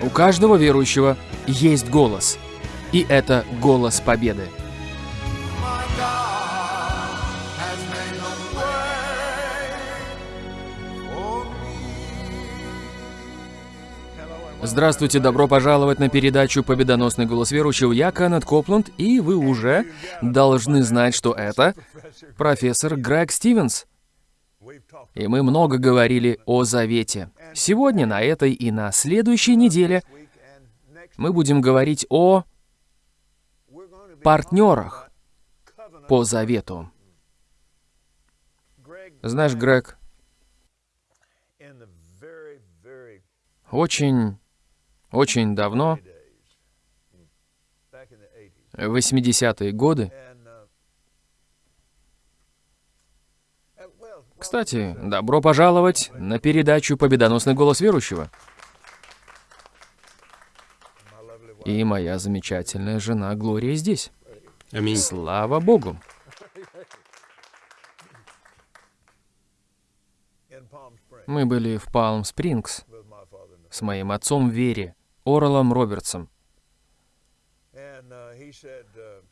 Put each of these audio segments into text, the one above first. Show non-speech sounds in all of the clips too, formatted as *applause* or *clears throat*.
У каждого верующего есть голос. И это голос победы. Здравствуйте, добро пожаловать на передачу «Победоносный голос верующего». Я Кеннет Копланд, и вы уже должны знать, что это профессор Грег Стивенс. И мы много говорили о завете. Сегодня, на этой и на следующей неделе мы будем говорить о партнерах по завету. Знаешь, Грег, очень, очень давно, в 80-е годы, Кстати, добро пожаловать на передачу «Победоносный голос верующего». И моя замечательная жена Глория здесь. Аминь. Слава Богу. Мы были в Палм-Спрингс с моим отцом Вере, Оралом Робертсом.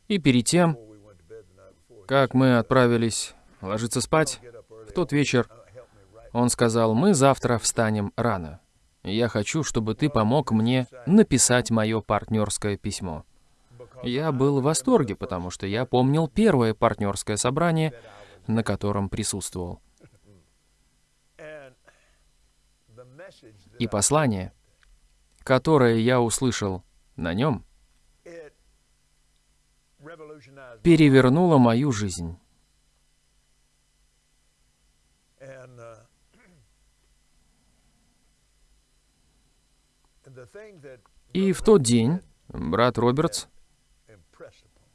И перед тем, как мы отправились ложиться спать, тот вечер он сказал, мы завтра встанем рано. Я хочу, чтобы ты помог мне написать мое партнерское письмо. Я был в восторге, потому что я помнил первое партнерское собрание, на котором присутствовал. И послание, которое я услышал на нем, перевернуло мою жизнь. И в тот день брат Робертс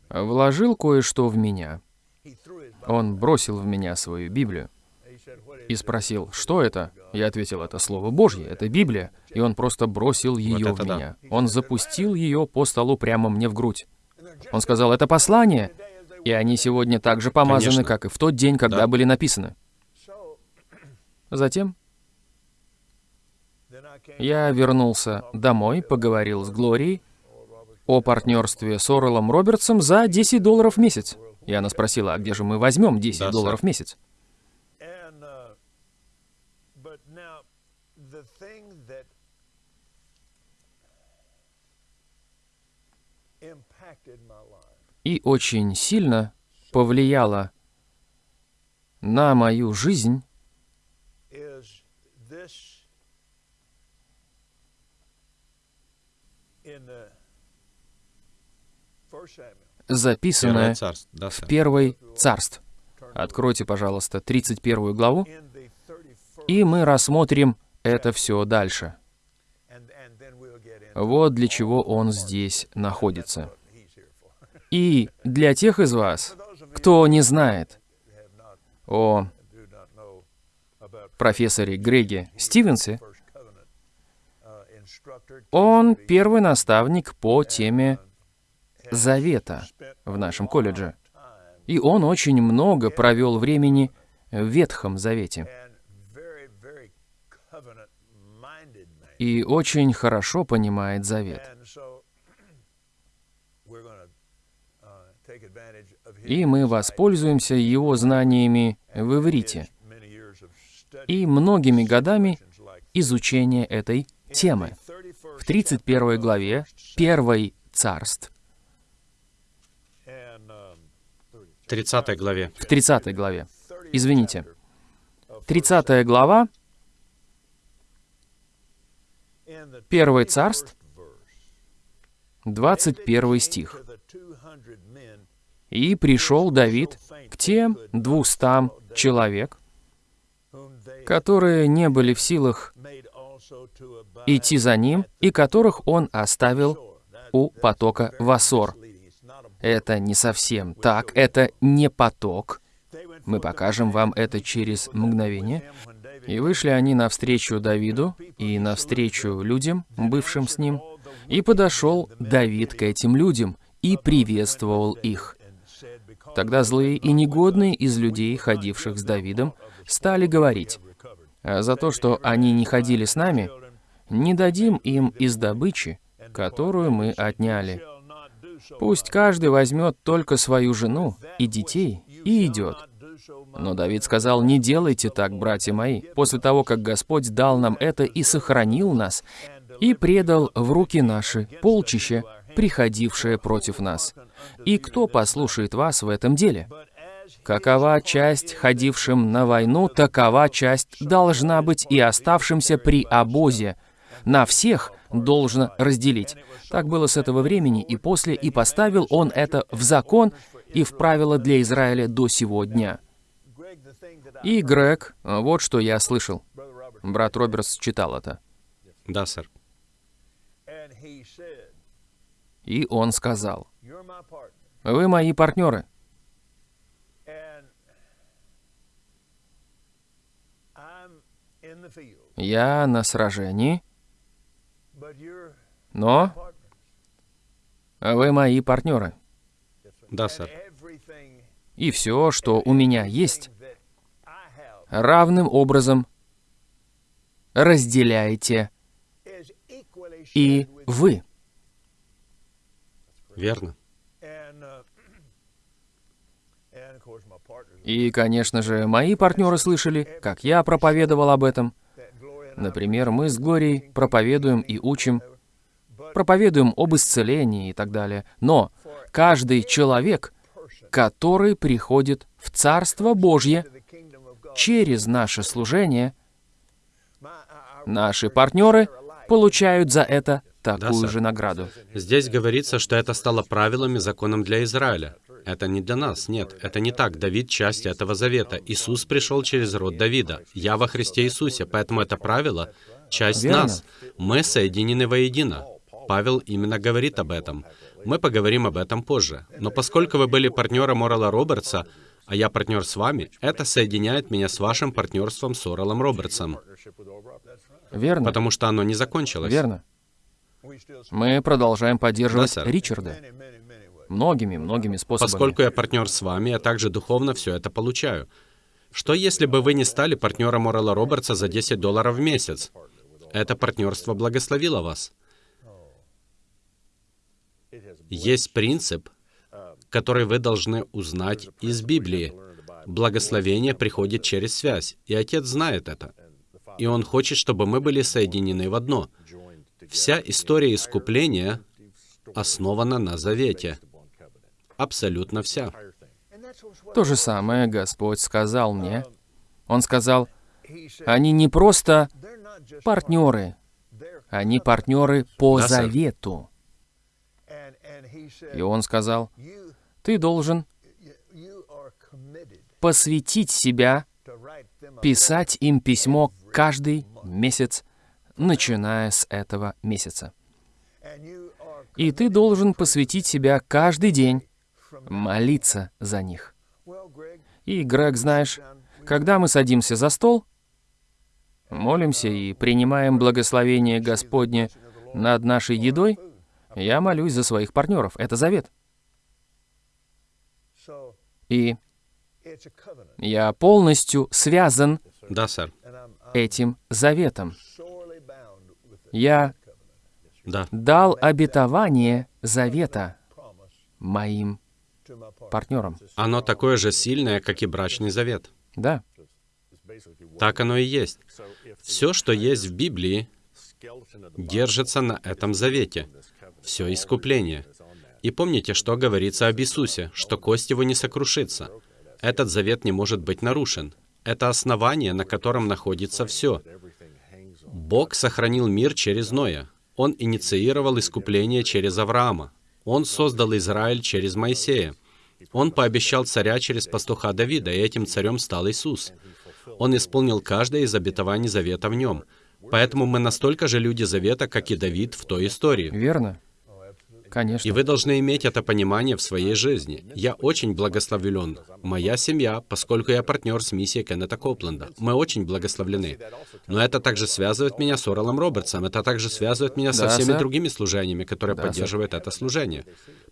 вложил кое-что в меня. Он бросил в меня свою Библию и спросил, что это? Я ответил, это Слово Божье, это Библия. И он просто бросил ее Вот в это да. меня. Он запустил ее по столу прямо мне в грудь. Он сказал, это послание. И они сегодня так же помазаны, Конечно. как и в тот день, когда Да. были написаны. Затем я вернулся домой, поговорил с Глорией о партнерстве с Орелом Робертсом за 10 долларов в месяц. И она спросила, а где же мы возьмем 10 Да, сэр. долларов в месяц? И очень сильно повлияло на мою жизнь записанное в. Первой Царств. Откройте, пожалуйста, 31 главу, In the 31st, и мы рассмотрим это все дальше. Вот для чего он здесь находится. И для тех из вас, кто не знает о профессоре Греге Стивенсе, он первый наставник по теме Завета в нашем колледже. И он очень много провел времени в Ветхом Завете. И очень хорошо понимает Завет. И мы воспользуемся его знаниями в иврите и многими годами изучения этой темы. the 31st В 31 главе 1 Царств, 30 главе. в 30 главе, 30th извините, chapter of 30 глава, 1 Царств, 21st verse. 21 стих. To the 200 men «И пришел Давид к тем двустам человек, которые не были в силах идти за ним, и которых он оставил у потока Васор». Это не совсем так, это не поток. Мы покажем вам это через мгновение. И вышли они навстречу Давиду и навстречу людям, бывшим с ним. И подошел Давид к этим людям и приветствовал их. Тогда злые и негодные из людей, ходивших с Давидом, стали говорить, «А за то, что они не ходили с нами, не дадим им из добычи, которую мы отняли. Пусть каждый возьмет только свою жену и детей и идет. Но Давид сказал, не делайте так, братья мои, после того, как Господь дал нам это и сохранил нас, и предал в руки наши полчище, приходившее против нас. И кто послушает вас в этом деле? Какова часть ходившим на войну, такова часть должна быть и оставшимся при обозе. На всех должно разделить. Так было с этого времени и после, и поставил он это в закон и в правила для Израиля до сего дня. И Грег, вот что я слышал. Брат Робертс читал это. Да, сэр. И он сказал, «Вы мои партнеры. Я на сражении, но вы мои партнеры. Да, сэр. И все, что у меня есть, равным образом разделяете и вы. Верно. И, конечно же, мои партнеры слышали, как я проповедовал об этом. Например, мы с Глорией проповедуем и учим, проповедуем об исцелении и так далее. Но каждый человек, который приходит в Царство Божье через наше служение, наши партнеры получают за это такую сэр. же награду. Здесь говорится, что это стало правилом и законом для Израиля. Это не для нас, нет, это не так. Давид — часть этого завета. Иисус пришел через род Давида. Я во Христе Иисусе, поэтому это правило — часть Верно. нас. Мы соединены воедино. Павел именно говорит об этом. Мы поговорим об этом позже. Но поскольку вы были партнером Орала Робертса, а я партнер с вами, это соединяет меня с вашим партнерством с Оралом Робертсом, Верно? потому что оно не закончилось. Верно. Мы продолжаем поддерживать Да, сэр. Ричарда многими, многими способами. Поскольку я партнер с вами, я также духовно все это получаю. Что если бы вы не стали партнером Орела Робертса за 10 долларов в месяц? Это партнерство благословило вас. Есть принцип, который вы должны узнать из Библии. Благословение приходит через связь, и Отец знает это. И Он хочет, чтобы мы были соединены в одно. Вся история искупления основана на завете. Абсолютно вся. То же самое Господь сказал мне. Он сказал, они не просто партнеры, они партнеры по Да, завету. И он сказал, ты должен посвятить себя, писать им письмо каждый месяц, начиная с этого месяца. И ты должен посвятить себя каждый день, молиться за них. И, Грег, знаешь, когда мы садимся за стол, молимся и принимаем благословение Господне над нашей едой, я молюсь за своих партнеров. Это завет. И я полностью связан Да, сэр. этим заветом. Я Да. дал обетование завета моим партнерам. Оно такое же сильное, как и брачный завет. Да, Так оно и есть. Все, что есть в Библии, держится на этом завете. Все искупление. И помните, что говорится об Иисусе, что кость его не сокрушится. Этот завет не может быть нарушен. Это основание, на котором находится все. Бог сохранил мир через Ноя. Он инициировал искупление через Авраама. Он создал Израиль через Моисея. Он пообещал царя через пастуха Давида, и этим царем стал Иисус. Он исполнил каждое из обетований завета в нем. Поэтому мы настолько же люди завета, как и Давид в той истории. верно. Конечно. И вы должны иметь это понимание в своей жизни. Я очень благословлен. Моя семья, поскольку я партнер с миссией Кеннета Копленда. Мы очень благословлены. Но это также связывает меня с Оралом Робертсом. Это также связывает меня со Да, всеми сэр. другими служениями, которые Да, сэр. поддерживают это служение.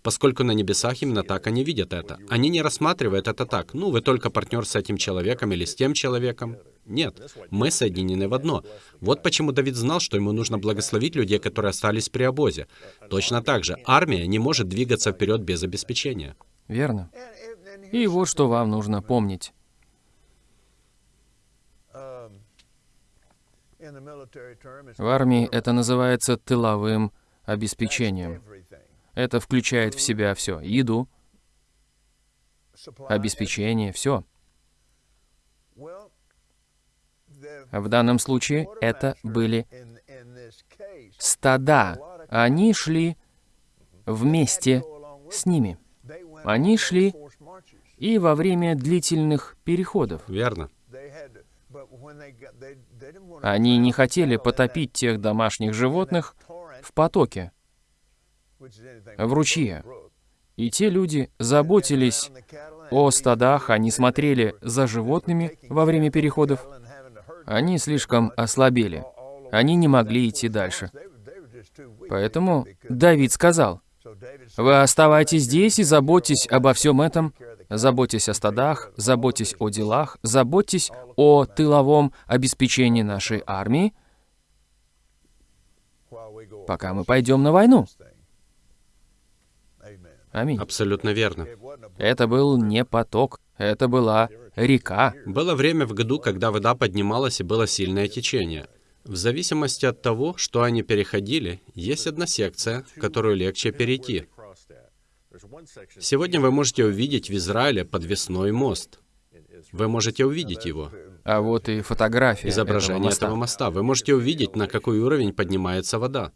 Поскольку на небесах именно так они видят это. Они не рассматривают это так. Ну, вы только партнер с этим человеком или с тем человеком. Нет, мы соединены в одно. Вот почему Давид знал, что ему нужно благословить людей, которые остались при обозе. Точно так же, армия не может двигаться вперед без обеспечения. Верно. И вот что вам нужно помнить. В армии это называется тыловым обеспечением. Это включает в себя все. Еду, обеспечение, все. В данном случае это были стада. Они шли вместе с ними. Они шли и во время длительных переходов. Верно. Они не хотели потопить тех домашних животных в потоке, в ручье. И те люди заботились о стадах, они смотрели за животными во время переходов. Они слишком ослабели. Они не могли идти дальше. Поэтому Давид сказал, «Вы оставайтесь здесь и заботьтесь обо всем этом, заботьтесь о стадах, заботьтесь о делах, заботьтесь о тыловом обеспечении нашей армии, пока мы пойдем на войну». Аминь. Абсолютно верно. Это был не поток, это была река. Было время в году, когда вода поднималась и было сильное течение. В зависимости от того, что они переходили, есть одна секция, которую легче перейти. Сегодня вы можете увидеть в Израиле подвесной мост. Вы можете увидеть его. А вот и фотография Изображение этого моста. этого моста. Вы можете увидеть, на какой уровень поднимается вода.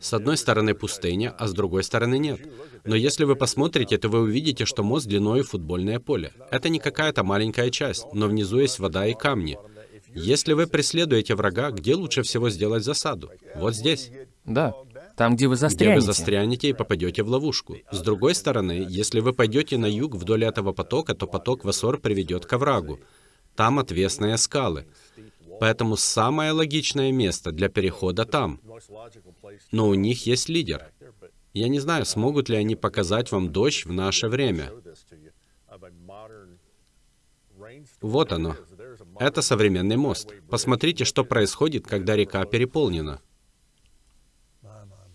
С одной стороны пустыня, а с другой стороны нет. Но если вы посмотрите, то вы увидите, что мост длиной футбольное поле. Это не какая-то маленькая часть, но внизу есть вода и камни. Если вы преследуете врага, где лучше всего сделать засаду? Вот здесь. Да, там, где вы Где вы застрянете. застрянете и попадете в ловушку. С другой стороны, если вы пойдете на юг вдоль этого потока, то поток в Ассор приведет к оврагу. Там отвесные скалы. Поэтому самое логичное место для перехода там. Но у них есть лидер. Я не знаю, смогут ли они показать вам дождь в наше время. Вот оно. Это современный мост. Посмотрите, что происходит, когда река переполнена.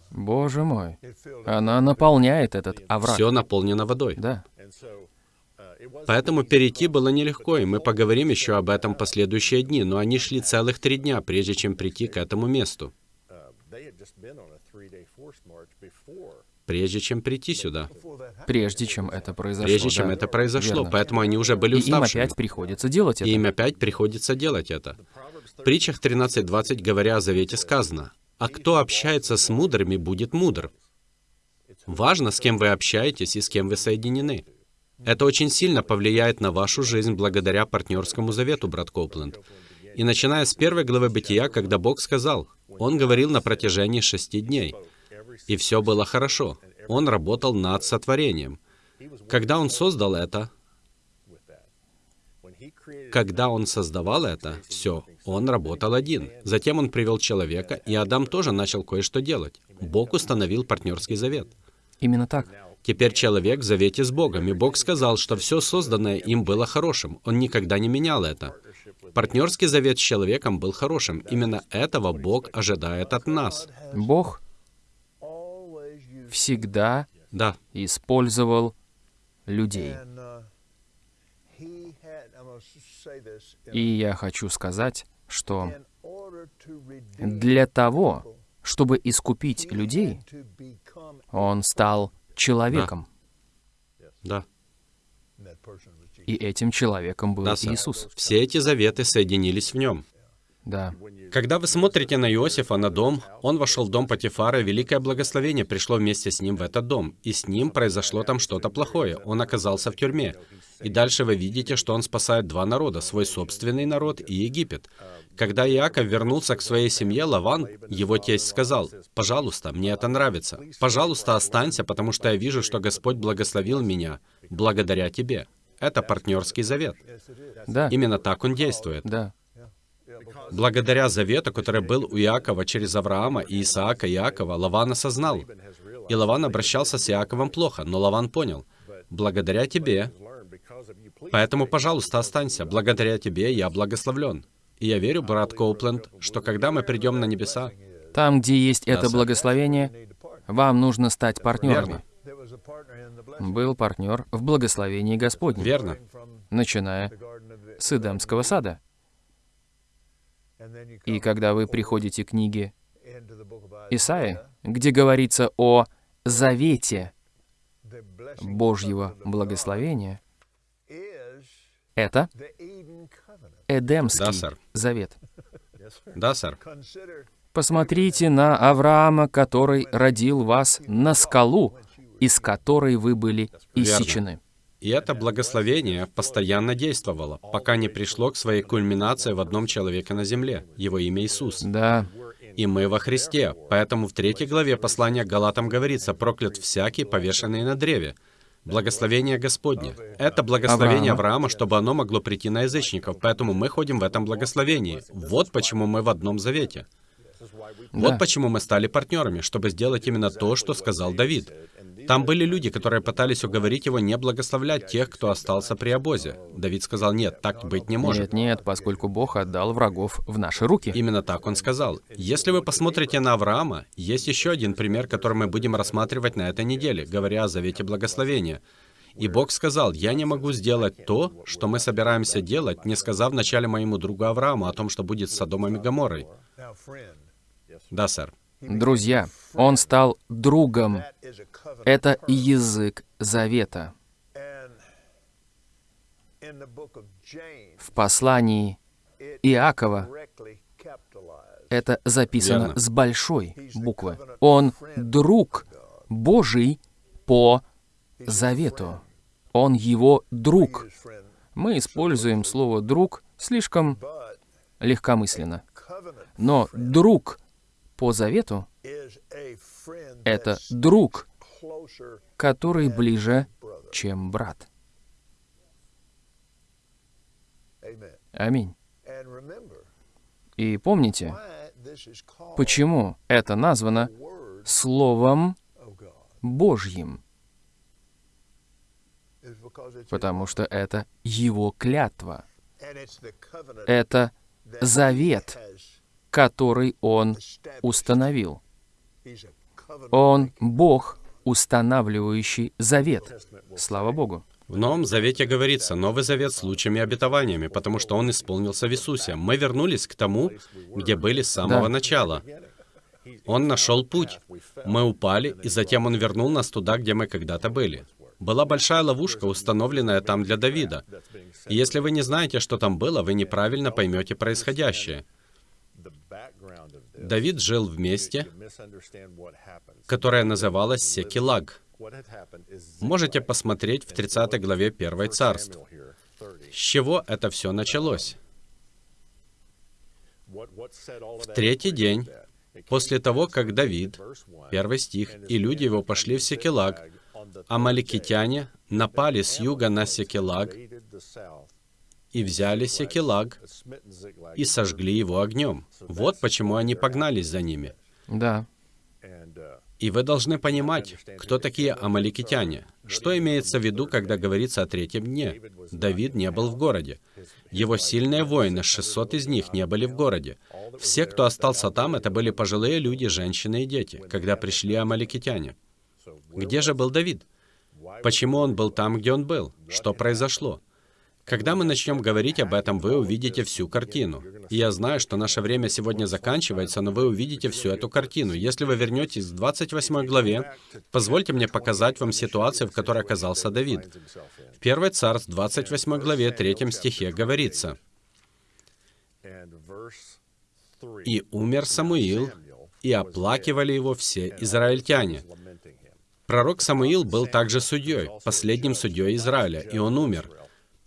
Боже мой. Она наполняет этот овраг. Все наполнено водой. Да. Поэтому перейти было нелегко, и мы поговорим еще об этом последующие дни, но они шли целых три дня, прежде чем прийти к этому месту, прежде чем прийти сюда, Прежде чем это произошло. прежде чем да. это произошло. Верно. Поэтому они уже были И им уставшими. опять приходится делать это. И им опять приходится делать это. В притчах 13.20, говоря о завете, сказано, «А кто общается с мудрыми, будет мудр». Важно, с кем вы общаетесь и с кем вы соединены. Это очень сильно повлияет на вашу жизнь благодаря партнерскому завету, брат Копленд. И начиная с первой главы Бытия, когда Бог сказал, Он говорил на протяжении шести дней, и все было хорошо. Он работал над сотворением. Когда Он создал это, когда он создавал это, все, он работал один. Затем он привел человека, и Адам тоже начал кое-что делать. Бог установил партнерский завет. Именно так. Теперь человек в завете с Богом, и Бог сказал, что все созданное им было хорошим. Он никогда не менял это. Партнерский завет с человеком был хорошим. Именно этого Бог ожидает от нас. Бог всегда Да, использовал людей. И я хочу сказать, что для того, чтобы искупить людей, он стал человеком. да, И этим человеком был да. Иисус. Все эти заветы соединились в нем. Да. Когда вы смотрите на Иосифа, на дом, он вошел в дом Патифара, и великое благословение пришло вместе с ним в этот дом. И с ним произошло там что-то плохое. Он оказался в тюрьме. И дальше вы видите, что он спасает два народа, свой собственный народ и Египет. Когда Иаков вернулся к своей семье, Лаван, его тесть, сказал, «Пожалуйста, мне это нравится. Пожалуйста, останься, потому что я вижу, что Господь благословил меня благодаря тебе». Это партнерский завет. Да. Именно так он действует. Да. Благодаря завету, который был у Иакова через Авраама и Исаака и Иакова, Лаван осознал. И Лаван обращался с Иаковом плохо, но Лаван понял, благодаря тебе Поэтому, пожалуйста, останься. Благодаря тебе я благословлен. И я верю, брат Коупленд, что когда мы придем на небеса, Там, где есть это благословение, вам нужно стать партнерами. Верно. Blessing. Был партнер в благословении Господнем, верно, начиная с Эдемского сада. И когда вы приходите к книге Исаи, где говорится о завете Божьего благословения, это. Эдемский Да, сэр. завет. да, сэр. Посмотрите на Авраама, который родил вас на скалу, из которой вы были иссечены. И это благословение постоянно действовало, пока не пришло к своей кульминации в одном человеке на земле. Его имя Иисус. Да, И мы во Христе. Поэтому в третьей главе послания к Галатам говорится, проклят всякий, повешенный на древе. Благословение Господне. Это благословение Авраама. Авраама, чтобы оно могло прийти на язычников. Поэтому мы ходим в этом благословении. Вот почему мы в одном завете. Вот Да. почему мы стали партнерами, чтобы сделать именно то, что сказал Давид. Там были люди, которые пытались уговорить его не благословлять тех, кто остался при обозе. Давид сказал, нет, так быть не может. нет, нет, поскольку Бог отдал врагов в наши руки. Именно так он сказал. Если вы посмотрите на Авраама, есть еще один пример, который мы будем рассматривать на этой неделе, говоря о завете благословения. И Бог сказал, «Я не могу сделать то, что мы собираемся делать, не сказав вначале моему другу Аврааму о том, что будет с Содомом и Гоморрой». now, friend, Да, сэр. Друзья, он стал другом. Это язык завета. В послании Иакова это записано Верно. с большой буквы. Он друг Божий по завету. Он его друг. Мы используем слово «друг» слишком легкомысленно. Но друг по завету это друг, который ближе, чем брат. Аминь. И помните, почему это названо Словом. Божьим? Потому что это Его клятва. Это завет, который Он установил. Он Бог, устанавливающий завет. Слава Богу. В Новом Завете говорится Новый Завет с лучшими обетованиями, потому что он исполнился в Иисусе. Мы вернулись к тому, где были с самого Да. начала. Он нашел путь. Мы упали, и затем он вернул нас туда, где мы когда-то были. Была большая ловушка, установленная там для Давида. И если вы не знаете, что там было, вы неправильно поймете происходящее. Давид жил в месте, которое называлось Секилаг. Можете посмотреть в 30 главе 1 царств. С чего это все началось? В третий день, После того, как Давид, первый стих, и люди его пошли в Секелаг, амаликитяне напали с юга на Секелаг и взяли Секелаг и сожгли его огнем. Вот почему они погнались за ними. Да. И вы должны понимать, кто такие амаликитяне. Что имеется в виду, когда говорится о третьем дне? Давид не был в городе. Его сильные воины, 600 из них, не были в городе. Все, кто остался там, это были пожилые люди, женщины и дети, когда пришли амаликитяне. Где же был Давид? Почему он был там, где он был? Что произошло? Когда мы начнем говорить об этом, вы увидите всю картину. Я знаю, что наше время сегодня заканчивается, но вы увидите всю эту картину. Если вы вернетесь к 28 главе, позвольте мне показать вам ситуацию, в которой оказался Давид. В 1 Царств, 28 главе, 3 стихе говорится, «И умер Самуил, и оплакивали его все израильтяне». Пророк Самуил был также судьей, последним судьей Израиля, и он умер.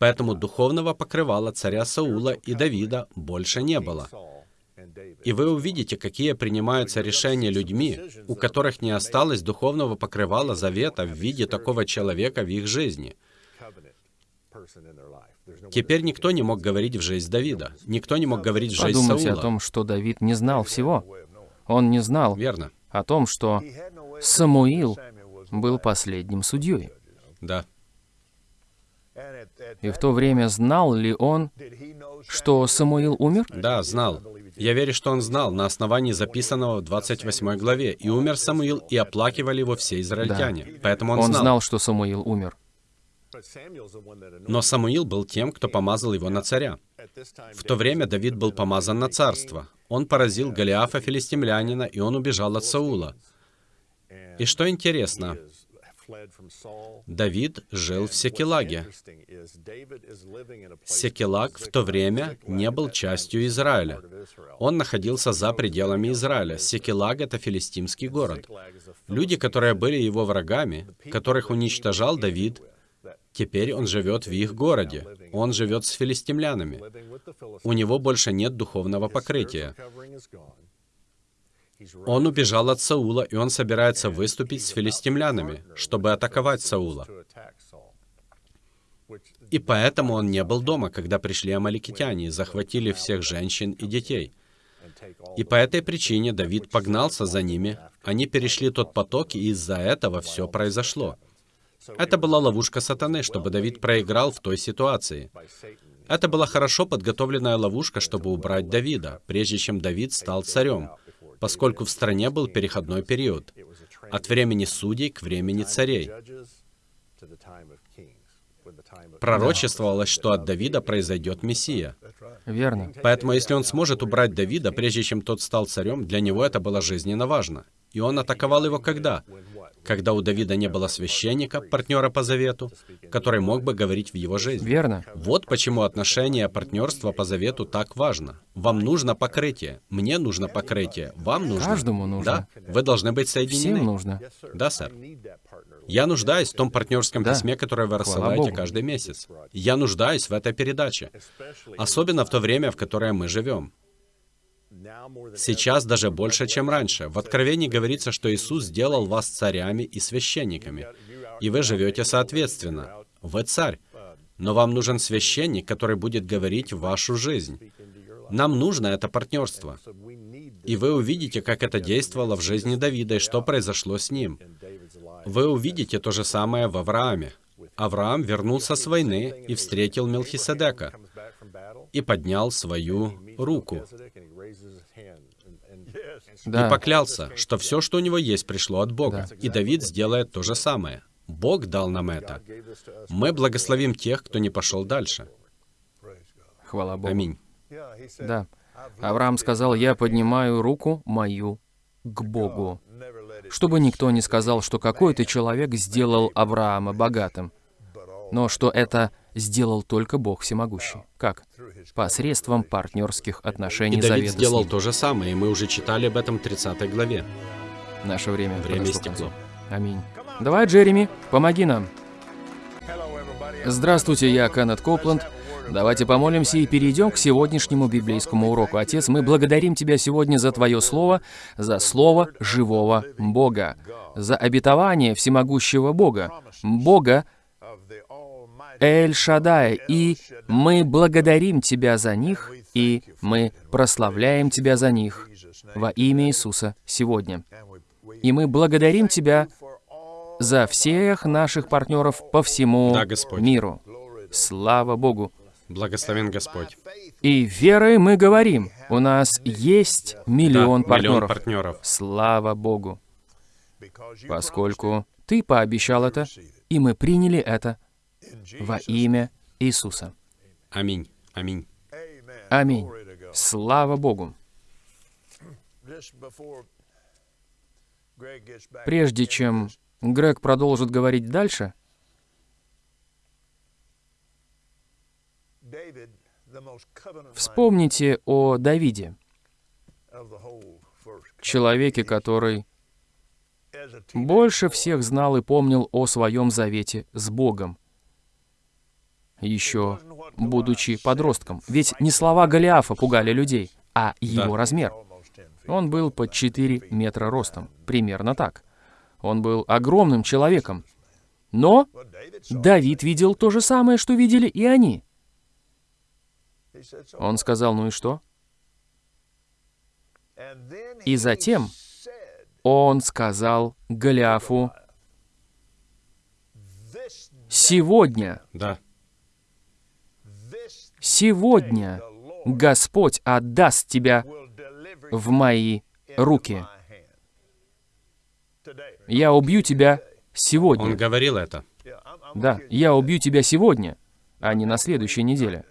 Поэтому духовного покрывала царя Саула и Давида больше не было. И вы увидите, какие принимаются решения людьми, у которых не осталось духовного покрывала завета в виде такого человека в их жизни. Теперь никто не мог говорить в жизнь Давида. Никто не мог говорить в жизнь Подумайте о Саула. том, что Давид не знал всего. Он не знал Верно. о том, что Самуил был последним судьей. Да. И в то время знал ли он, что Самуил умер? Да, знал. Я верю, что он знал на основании записанного в 28 главе. «И умер Самуил, и оплакивали его все израильтяне». Поэтому он, Он знал. знал, что Самуил умер. Но Самуил был тем, кто помазал его на царя. В то время Давид был помазан на царство. Он поразил Голиафа филистимлянина, и он убежал от Саула. И что интересно, Давид жил в Секелаге. Секелаг в то время не был частью Израиля. Он находился за пределами Израиля. Секелаг — это филистимский город. Люди, которые были его врагами, которых уничтожал Давид, теперь он живет в их городе. Он живет с филистимлянами. У него больше нет духовного покрытия. Он убежал от Саула, и он собирается выступить с филистимлянами, чтобы атаковать Саула. И поэтому он не был дома, когда пришли амаликитяне и захватили всех женщин и детей. И по этой причине Давид погнался за ними, они перешли тот поток, и из-за этого все произошло. Это была ловушка сатаны, чтобы Давид проиграл в той ситуации. Это была хорошо подготовленная ловушка, чтобы убрать Давида, прежде чем Давид стал царем, поскольку в стране был переходной период, от времени судей к времени царей. Пророчествовалось, что от Давида произойдет Мессия. Верно. Поэтому если он сможет убрать Давида, прежде чем тот стал царем, для него это было жизненно важно. И он атаковал его когда? Когда у Давида не было священника, партнера по завету, который мог бы говорить в его жизнь. Верно. Вот почему отношение партнерства по завету так важно. Вам нужно покрытие, мне нужно покрытие, вам нужно. Каждому нужно. Да, вы должны быть соединены. Всем нужно. Да, сэр. Я нуждаюсь в том партнерском Да. письме, которое вы рассылаете каждый месяц. Я нуждаюсь в этой передаче. Особенно в то время, в которое мы живем. Сейчас даже больше, чем раньше. В Откровении говорится, что Иисус сделал вас царями и священниками. И вы живете соответственно. Вы царь. Но вам нужен священник, который будет говорить вашу жизнь. Нам нужно это партнерство. И вы увидите, как это действовало в жизни Давида и что произошло с ним. Вы увидите то же самое в Аврааме. Авраам вернулся с войны и встретил Мелхиседека и поднял свою руку. Да. И поклялся, что все, что у него есть, пришло от Бога. И Давид сделает то же самое. Бог дал нам это. Мы благословим тех, кто не пошел дальше. Хвала Богу. Аминь. Да. Авраам сказал, я поднимаю руку мою к Богу, чтобы никто не сказал, что какой-то человек сделал Авраама богатым, но что это сделал только Бог всемогущий. Как? Посредством партнерских отношений И Давид завета сделал то же самое, и мы уже читали об этом в 30 главе. Наше время, Время истекло. Аминь. Давай, Джереми, помоги нам. Здравствуйте, я Кеннет Копланд. Давайте помолимся и перейдем к сегодняшнему библейскому уроку. Отец, мы благодарим Тебя сегодня за Твое Слово, за Слово живого Бога, за обетование всемогущего Бога, Бога Эль Шадай, и мы благодарим Тебя за них, и мы прославляем Тебя за них во имя Иисуса сегодня. И мы благодарим Тебя за всех наших партнеров по всему Да, Господь. миру. Слава Богу! Благословен Господь. И верой мы говорим, у нас есть миллион Да, партнеров. миллион партнеров. Слава Богу! Поскольку Ты пообещал это, и мы приняли это во имя Иисуса. Аминь. Аминь. Аминь. Слава Богу! Прежде чем Грег продолжит говорить дальше, вспомните о Давиде, человеке, который больше всех знал и помнил о своем завете с Богом, еще будучи подростком. Ведь не слова Голиафа пугали людей, а его Да. размер. Он был под 4 метра ростом, примерно так. Он был огромным человеком. Но Давид видел то же самое, что видели и они. Он сказал, ну и что? И затем он сказал Голиафу, «Сегодня Да. Сегодня Господь отдаст тебя в мои руки. Я убью тебя Он сегодня. говорил это. Да, я убью тебя сегодня, а не на следующей неделе.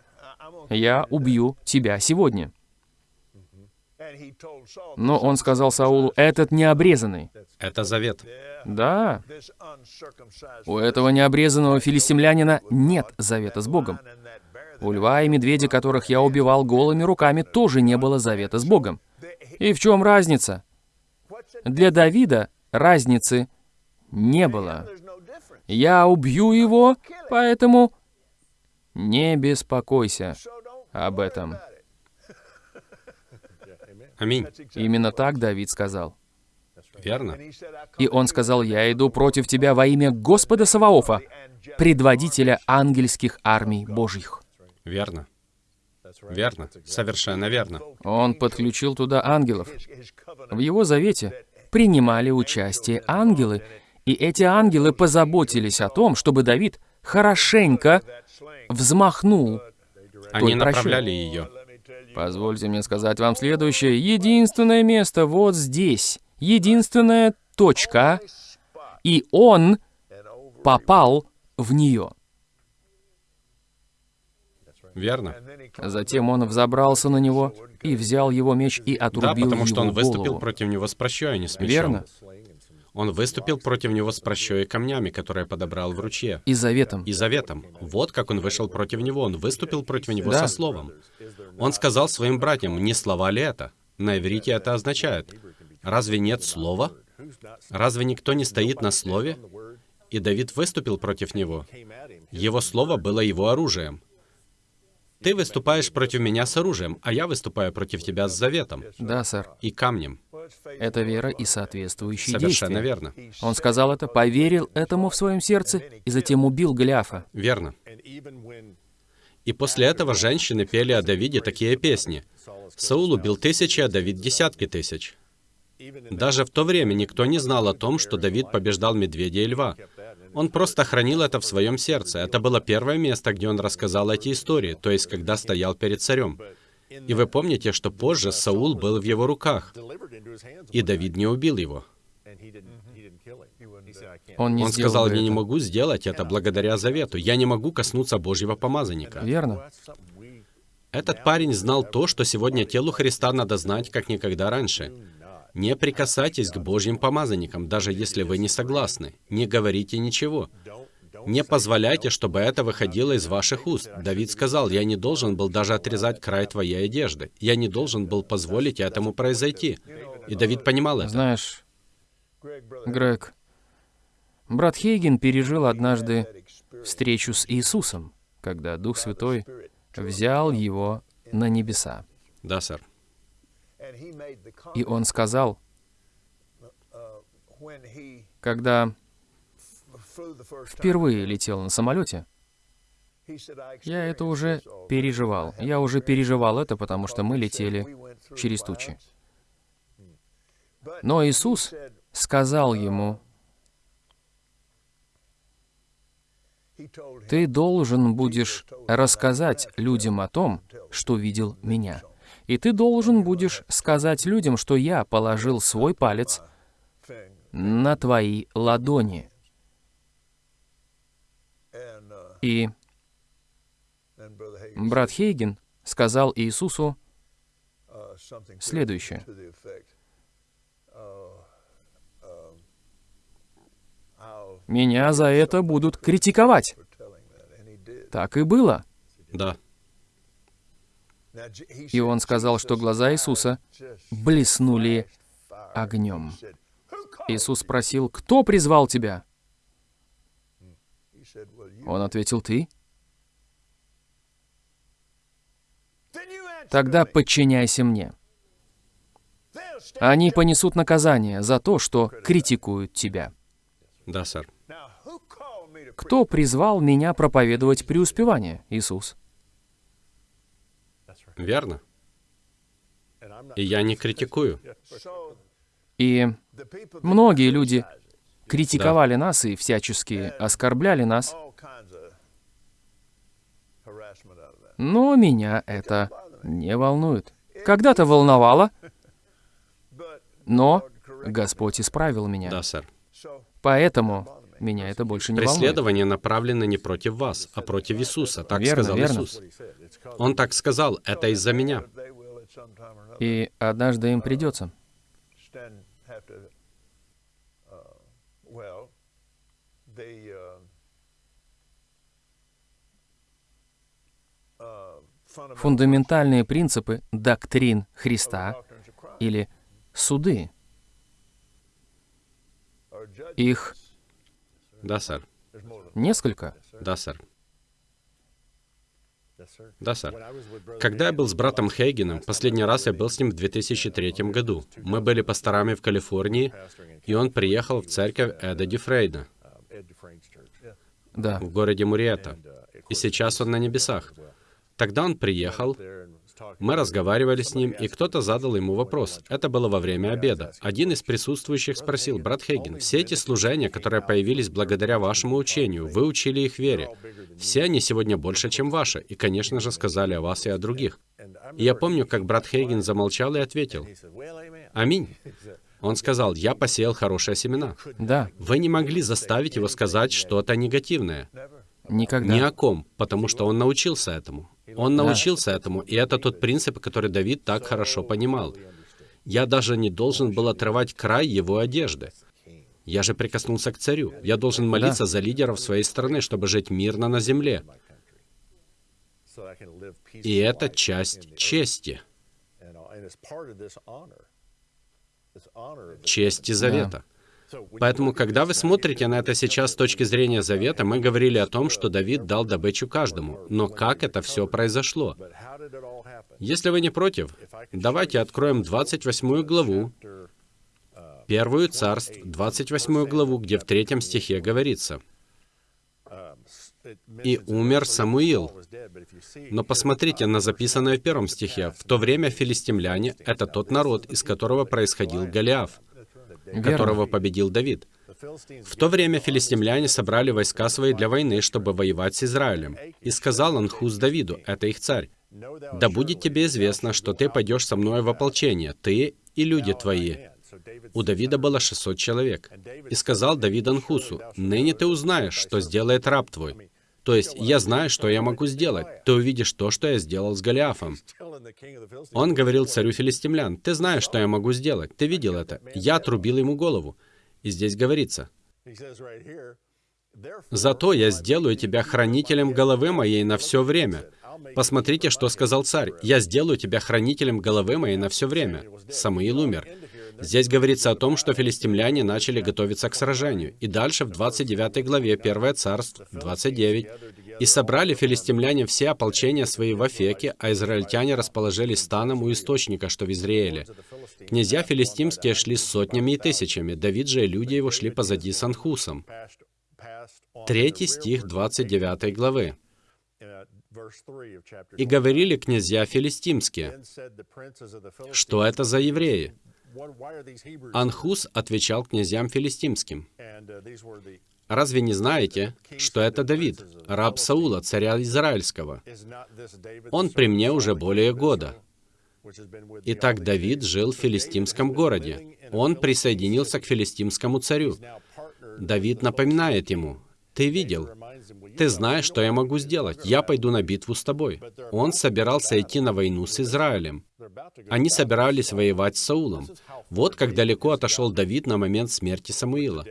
Я убью тебя сегодня. Но он сказал Саулу, этот необрезанный. Это завет. Да, у этого необрезанного филистимлянина нет завета с Богом. У льва и медведя, которых я убивал голыми руками, тоже не было завета с Богом. И в чем разница? Для Давида разницы не было. Я убью его, поэтому не беспокойся об этом. Аминь. Именно так Давид сказал. Верно? И он сказал, я иду против тебя во имя Господа Саваофа, предводителя ангельских армий Божьих. Верно. Верно. Совершенно верно. Он подключил туда ангелов. В его завете принимали участие ангелы, и эти ангелы позаботились о том, чтобы Давид хорошенько взмахнул. Они направляли ее. Позвольте мне сказать вам следующее. Единственное место вот здесь. Единственная точка. И он попал в нее. Верно. Затем он взобрался на него и взял его меч и Да, отрубил потому что он выступил голову. против него с прощой, а не с мечом. Верно. Он выступил против него с прощой и камнями, которые подобрал в ручье. И заветом. И заветом. Вот как он вышел против него. Он выступил против него Да. со словом. Он сказал своим братьям, не слова ли это? На иврите это означает. Разве нет слова? Разве никто не стоит на слове? И Давид выступил против него. Его слово было его оружием. Ты выступаешь против меня с оружием, а я выступаю против тебя с заветом Да, сэр. и камнем. Это вера и соответствующие Совершенно действия. верно. Он сказал это, поверил этому в своем сердце и затем убил Голиафа. Верно. И после этого женщины пели о Давиде такие песни. Саул убил тысячи, а Давид десятки тысяч. Даже в то время никто не знал о том, что Давид побеждал медведя и льва. Он просто хранил это в своем сердце. Это было первое место, где он рассказал эти истории, то есть когда стоял перед царем. И вы помните, что позже Саул был в его руках, и Давид не убил его. Он не Он сказал, я не могу сделать это благодаря завету. Я не могу коснуться Божьего помазанника. Верно. Этот парень знал то, что сегодня телу Христа надо знать, как никогда раньше. Не прикасайтесь к Божьим помазанникам, даже если вы не согласны. Не говорите ничего. Не позволяйте, чтобы это выходило из ваших уст. Давид сказал, я не должен был даже отрезать край твоей одежды. Я не должен был позволить этому произойти. И Давид понимал это. Знаешь, Грег, брат Хейген пережил однажды встречу с Иисусом, когда Дух Святой взял его на небеса. Да, сэр. И он сказал, когда впервые летел на самолете, я это уже переживал. Я уже переживал это, потому что мы летели через тучи. Но Иисус сказал ему, ты должен будешь рассказать людям о том, что видел меня. И ты должен будешь сказать людям, что я положил свой палец на твои ладони. И брат Хейген сказал Иисусу следующее. Меня за это будут критиковать. Так и было. Да. И он сказал, что глаза Иисуса блеснули огнем. Иисус спросил, кто призвал тебя? Он ответил, ты. Тогда подчиняйся мне. Они понесут наказание за то, что критикуют тебя. Да, сэр. Кто призвал меня проповедовать преуспевание? Иисус. Верно. И я не критикую. И многие люди критиковали нас и всячески оскорбляли нас, Но меня это не волнует. Когда-то волновало, но Господь исправил меня. Да, сэр. Поэтому меня это больше не волнует. Преследование направлено не против вас, а против Иисуса. Так Верно, сказал верно. Иисус. Он так сказал, это из-за меня. И однажды им придется. Фундаментальные принципы доктрин Христа или суды, их Да, сэр. Несколько. Да, сэр. Да, сэр. Когда я был с братом Хейгеном, последний раз я был с ним в 2003 году. Мы были пасторами в Калифорнии, и он приехал в церковь Эда Дюфрейда Да. в городе Муриэта. И сейчас он на небесах. Тогда он приехал, мы разговаривали с ним, и кто-то задал ему вопрос. Это было во время обеда. Один из присутствующих спросил, «Брат Хейген, все эти служения, которые появились благодаря вашему учению, вы учили их вере. Все они сегодня больше, чем ваши, и, конечно же, сказали о вас и о других». И я помню, как брат Хейген замолчал и ответил, «Аминь». Он сказал, «Я посеял хорошие семена». Да, Вы не могли заставить его сказать что-то негативное. никогда. Ни о ком, потому что он научился этому. Он научился этому, и это тот принцип, который Давид так хорошо понимал. Я даже не должен был отрывать край его одежды. Я же прикоснулся к царю. Я должен молиться за лидеров своей страны, чтобы жить мирно на земле. И это часть чести, чести завета. Поэтому, когда вы смотрите на это сейчас с точки зрения завета, мы говорили о том, что Давид дал добычу каждому. Но как это все произошло? Если вы не против, давайте откроем 28 главу, Первую царств, 28 главу, где в третьем стихе говорится, «И умер Самуил». Но посмотрите на записанное в первом стихе. В то время филистимляне — это тот народ, из которого происходил Голиаф, которого победил Давид. В то время филистимляне собрали войска свои для войны, чтобы воевать с Израилем. И сказал Анхус Давиду, это их царь, «Да будет тебе известно, что ты пойдешь со мной в ополчение, ты и люди твои». У Давида было 600 человек. И сказал Давид Анхусу, «Ныне ты узнаешь, что сделает раб твой». То есть, я знаю, что я могу сделать. Ты увидишь то, что я сделал с Голиафом. Он говорил царю филистимлян, «Ты знаешь, что я могу сделать. Ты видел это. Я отрубил ему голову». И здесь говорится, «Зато я сделаю тебя хранителем головы моей на все время». Посмотрите, что сказал царь. «Я сделаю тебя хранителем головы моей на все время». Самуил умер. Здесь говорится о том, что филистимляне начали готовиться к сражению. И дальше в 29 главе 1 царств 29. «И собрали филистимляне все ополчения свои в Афеке, а израильтяне расположились станом у источника, что в Израиле. Князья филистимские шли сотнями и тысячами, Давид же и люди его шли позади с Анхусом». Третий стих 29 главы. «И говорили князья филистимские, что это за евреи?» Анхус отвечал князьям филистимским, «Разве не знаете, что это Давид, раб Саула, царя Израильского? Он при мне уже более года». Итак, Давид жил в филистимском городе. Он присоединился к филистимскому царю. Давид напоминает ему, «Ты видел, ты знаешь, что я могу сделать. Я пойду на битву с тобой». Он собирался идти на войну с Израилем. Они собирались воевать с Саулом. Вот как далеко отошел Давид на момент смерти Самуила.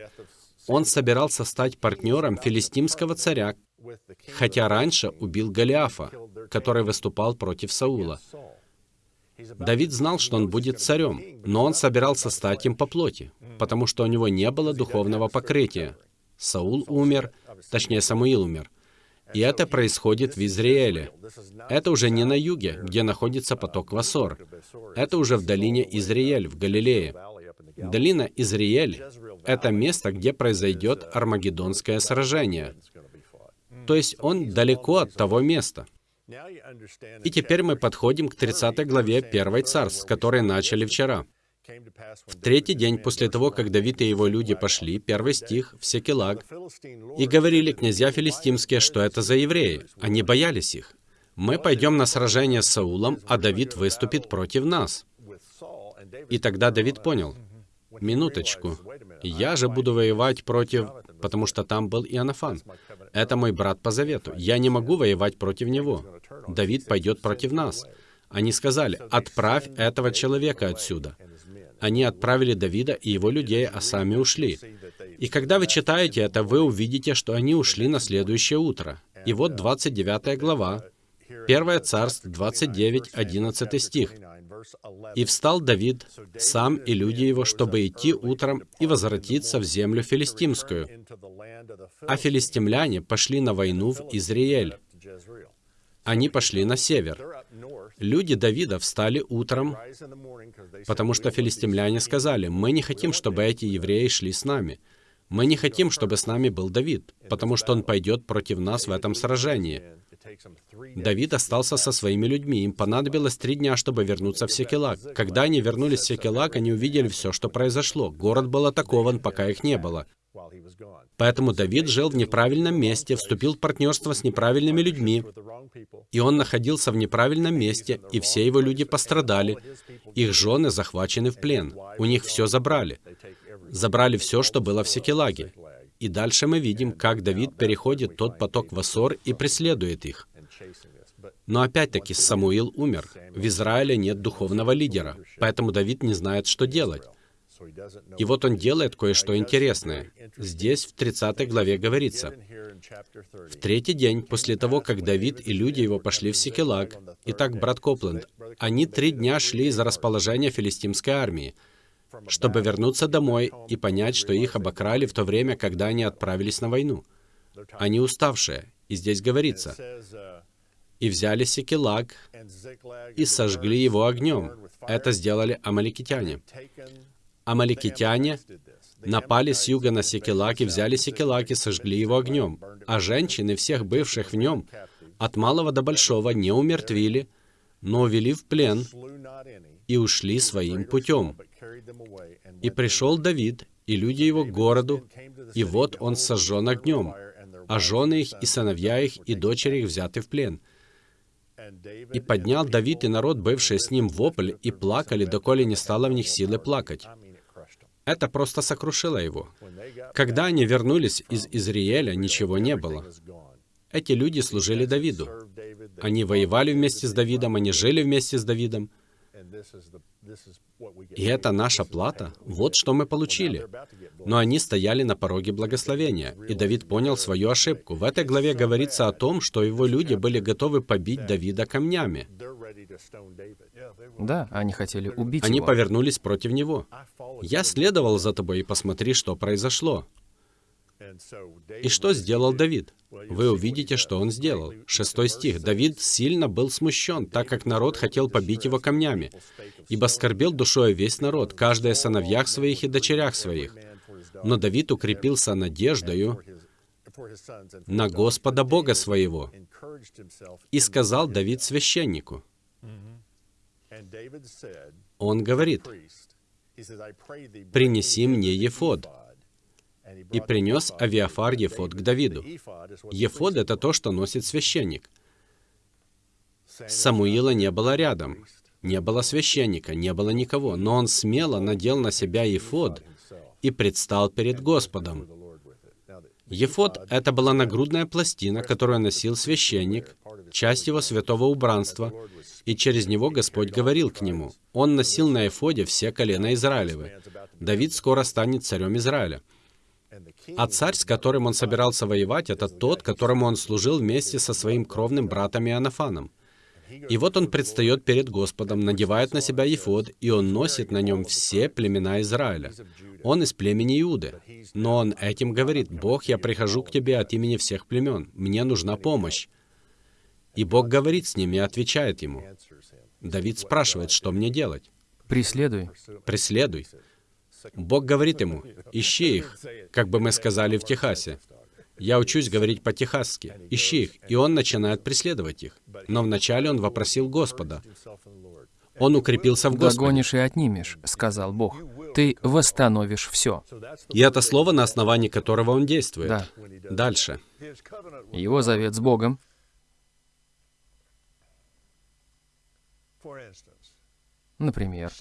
Он собирался стать партнером филистимского царя, хотя раньше убил Голиафа, который выступал против Саула. Давид знал, что он будет царем, но он собирался стать им по плоти, потому что у него не было духовного покрытия. Саул умер, точнее, Самуил умер. И это происходит в Израиле. Это уже не на юге, где находится поток Васор. Это уже в долине Израиль, в Галилее. Долина Израиль — это место, где произойдет Армагеддонское сражение. То есть он далеко от того места. И теперь мы подходим к 30 главе 1 Царств, с которой начали вчера. В третий день после того, как Давид и его люди пошли, первый стих, в Секелаг, и говорили князья филистимские, что это за евреи. Они боялись их. Мы пойдем на сражение с Саулом, а Давид выступит против нас. И тогда Давид понял, минуточку, я же буду воевать против, потому что там был Иоаннафан. Это мой брат по завету. Я не могу воевать против него. Давид пойдет против нас. Они сказали, отправь этого человека отсюда. Они отправили Давида и его людей, а сами ушли. И когда вы читаете это, вы увидите, что они ушли на следующее утро. И вот 29 глава, 1 Царств 29, 11 стих. «И встал Давид, сам и люди его, чтобы идти утром и возвратиться в землю филистимскую. А филистимляне пошли на войну в Израиль. Они пошли на север. Люди Давида встали утром, потому что филистимляне сказали, «Мы не хотим, чтобы эти евреи шли с нами. Мы не хотим, чтобы с нами был Давид, потому что он пойдет против нас в этом сражении». Давид остался со своими людьми. Им понадобилось три дня, чтобы вернуться в Секелак. Когда они вернулись в Секелак, они увидели все, что произошло. Город был атакован, пока их не было. Поэтому Давид жил в неправильном месте, вступил в партнерство с неправильными людьми, и он находился в неправильном месте, и все его люди пострадали. Их жены захвачены в плен. У них все забрали. Забрали все, что было в Секелаге. И дальше мы видим, как Давид переходит тот поток в Ассор и преследует их. Но опять-таки Самуил умер. В Израиле нет духовного лидера, поэтому Давид не знает, что делать. И вот он делает кое-что интересное. Здесь, в 30 главе говорится, «В третий день, после того, как Давид и люди его пошли в Секелаг, итак, брат Копленд, они три дня шли из расположения филистимской армии, чтобы вернуться домой и понять, что их обокрали в то время, когда они отправились на войну. Они уставшие. И здесь говорится, «И взяли Секелаг и сожгли его огнем». Это сделали амаликитяне. Амаликитяне напали с юга на Секелак и взяли Секелак и сожгли его огнем. А женщины всех бывших в нем, от малого до большого, не умертвили, но увели в плен и ушли своим путем. И пришел Давид, и люди его к городу, и вот он сожжен огнем, а жены их, и сыновья их, и дочери их взяты в плен. И поднял Давид и народ, бывший с ним, вопль, и плакали, доколе не стало в них силы плакать. Это просто сокрушило его. Когда они вернулись из Израиля, ничего не было. Эти люди служили Давиду. Они воевали вместе с Давидом, они жили вместе с Давидом. И это наша плата. Вот что мы получили. Но они стояли на пороге благословения, и Давид понял свою ошибку. В этой главе говорится о том, что его люди были готовы побить Давида камнями. Да, они хотели убить Они его. повернулись против него. «Я следовал за тобой, и посмотри, что произошло». И что сделал Давид? Вы увидите, что он сделал. Шестой стих. Давид сильно был смущен, так как народ хотел побить его камнями, ибо скорбел душой весь народ, каждый о сыновьях своих и дочерях своих. Но Давид укрепился надеждою на Господа Бога своего. И сказал Давид священнику, он говорит, «Принеси мне Ефод». И принес Авиафар Ефод к Давиду. Ефод — это то, что носит священник. Самуила не было рядом. Не было священника, не было никого. Но он смело надел на себя Ефод и предстал перед Господом. Ефод — это была нагрудная пластина, которую носил священник, часть его святого убранства, и через него Господь говорил к нему. Он носил на эфоде все колена Израилевы. Давид скоро станет царем Израиля. А царь, с которым он собирался воевать, это тот, которому он служил вместе со своим кровным братом Иоаннафаном. И вот он предстает перед Господом, надевает на себя ефод, и он носит на нем все племена Израиля. Он из племени Иуды. Но он этим говорит, «Бог, я прихожу к тебе от имени всех племен. Мне нужна помощь». И Бог говорит с ним и отвечает ему. Давид спрашивает, что мне делать? Преследуй. Преследуй. Бог говорит ему, ищи их, как бы мы сказали в Техасе. Я учусь говорить по-техасски. Ищи их. И он начинает преследовать их. Но вначале он вопросил Господа. Он укрепился в Господе. «Догонишь и отнимешь», — сказал Бог. «Ты восстановишь все». И это слово, на основании которого он действует. Да. Дальше. Его завет с Богом Например,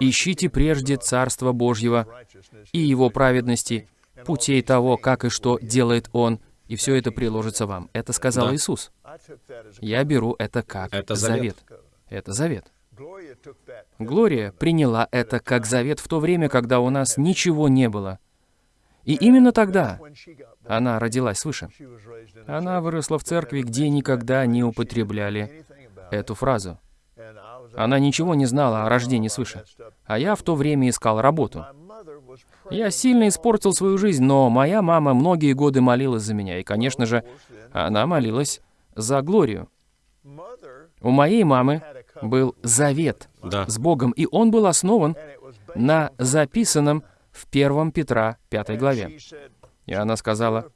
«Ищите прежде Царство Божьего и Его праведности, путей того, как и что делает Он, и все это приложится вам». Это сказал Да. Иисус. Я беру это как Это завет. завет. Это завет. Глория приняла это как завет в то время, когда у нас ничего не было. И именно тогда она родилась свыше. Она выросла в церкви, где никогда не употребляли эту фразу. Она ничего не знала о рождении свыше. А я в то время искал работу. Я сильно испортил свою жизнь, но моя мама многие годы молилась за меня. И, конечно же, она молилась за Глорию. У моей мамы был завет Да. с Богом, и он был основан на записанном в 1 Петра 5 She главе. И она сказала,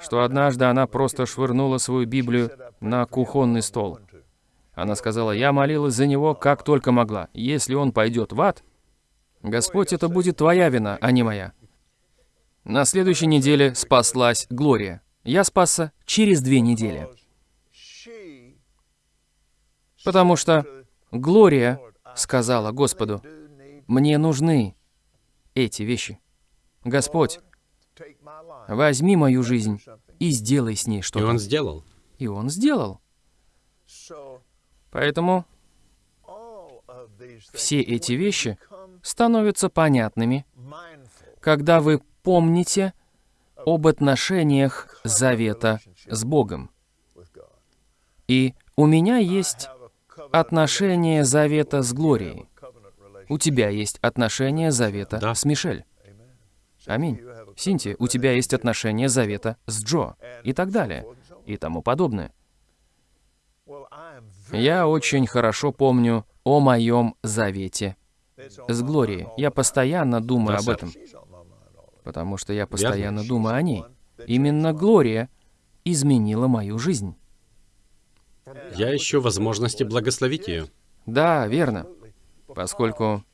что однажды она просто швырнула свою Библию на кухонный стол. Она сказала, я молилась за него как только могла. Если он пойдет в ад, Господь, это будет твоя вина, а не моя. На следующей неделе спаслась Глория. Я спасся через две недели. Потому что Глория сказала Господу, мне нужны эти вещи. Господь, возьми мою жизнь и сделай с ней И что-то. он сделал. И он сделал. Поэтому все эти вещи становятся понятными, когда вы помните об отношениях завета с Богом. И у меня есть отношение завета с Глорией. У тебя есть отношение завета Да. с Мишель. Аминь. Синти, у тебя есть отношение завета с Джо. И так далее. И тому подобное. Я очень хорошо помню о моем завете с Глорией. Я постоянно думаю об этом, потому что я постоянно думаю о ней. Именно Глория изменила мою жизнь. Я ищу возможности благословить ее. Да, верно. Поскольку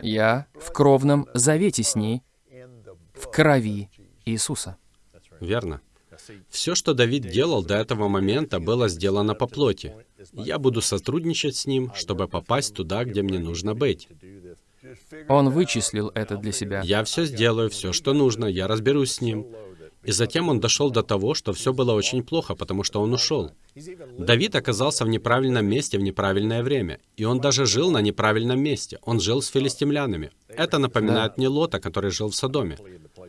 я в кровном завете с ней, в крови. Иисуса. Верно. Все, что Давид делал до этого момента, было сделано по плоти. Я буду сотрудничать с ним, чтобы попасть туда, где мне нужно быть. Он вычислил это для себя. Я все сделаю, все, что нужно, я разберусь с ним. И затем он дошел до того, что все было очень плохо, потому что он ушел. Давид оказался в неправильном месте в неправильное время. И он даже жил на неправильном месте. Он жил с филистимлянами. Это напоминает мне Лота, который жил в Содоме.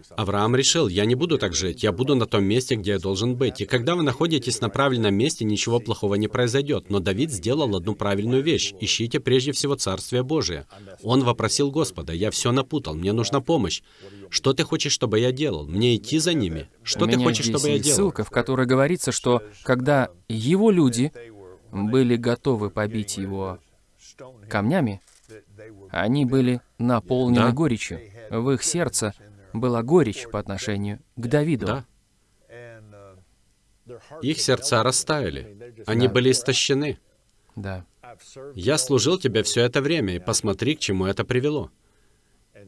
Авраам решил, я не буду так жить, я буду на том месте, где я должен быть. И когда вы находитесь на правильном месте, ничего плохого не произойдет. Но Давид сделал одну правильную вещь. Ищите прежде всего Царствие Божие. Он вопросил Господа, я все напутал, мне нужна помощь. Что ты хочешь, чтобы я делал? Мне идти за ними? Что У ты хочешь, чтобы я делал? ссылка, в которой говорится, что когда его люди были готовы побить его камнями, они были наполнены Да. горечью. В их сердце была горечь по отношению к Давиду. Да. Их сердца растаяли. Они Да. были истощены. Да. Я служил тебе все это время, и посмотри, к чему это привело.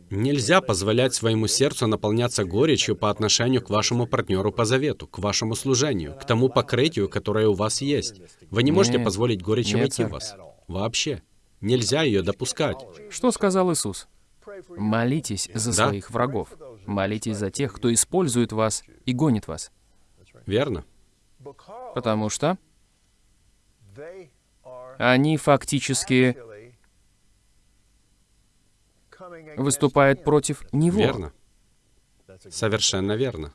Нельзя позволять своему сердцу наполняться горечью по отношению к вашему партнеру по завету, к вашему служению, к тому покрытию, которое у вас есть. Вы не можете Нет. позволить горечи Нет, войти в вас. Вообще. Нельзя ее допускать. Что сказал Иисус? Молитесь за Да. своих врагов. Молитесь за тех, кто использует вас и гонит вас. Верно? Потому что они фактически выступают против Него. Верно. Совершенно верно.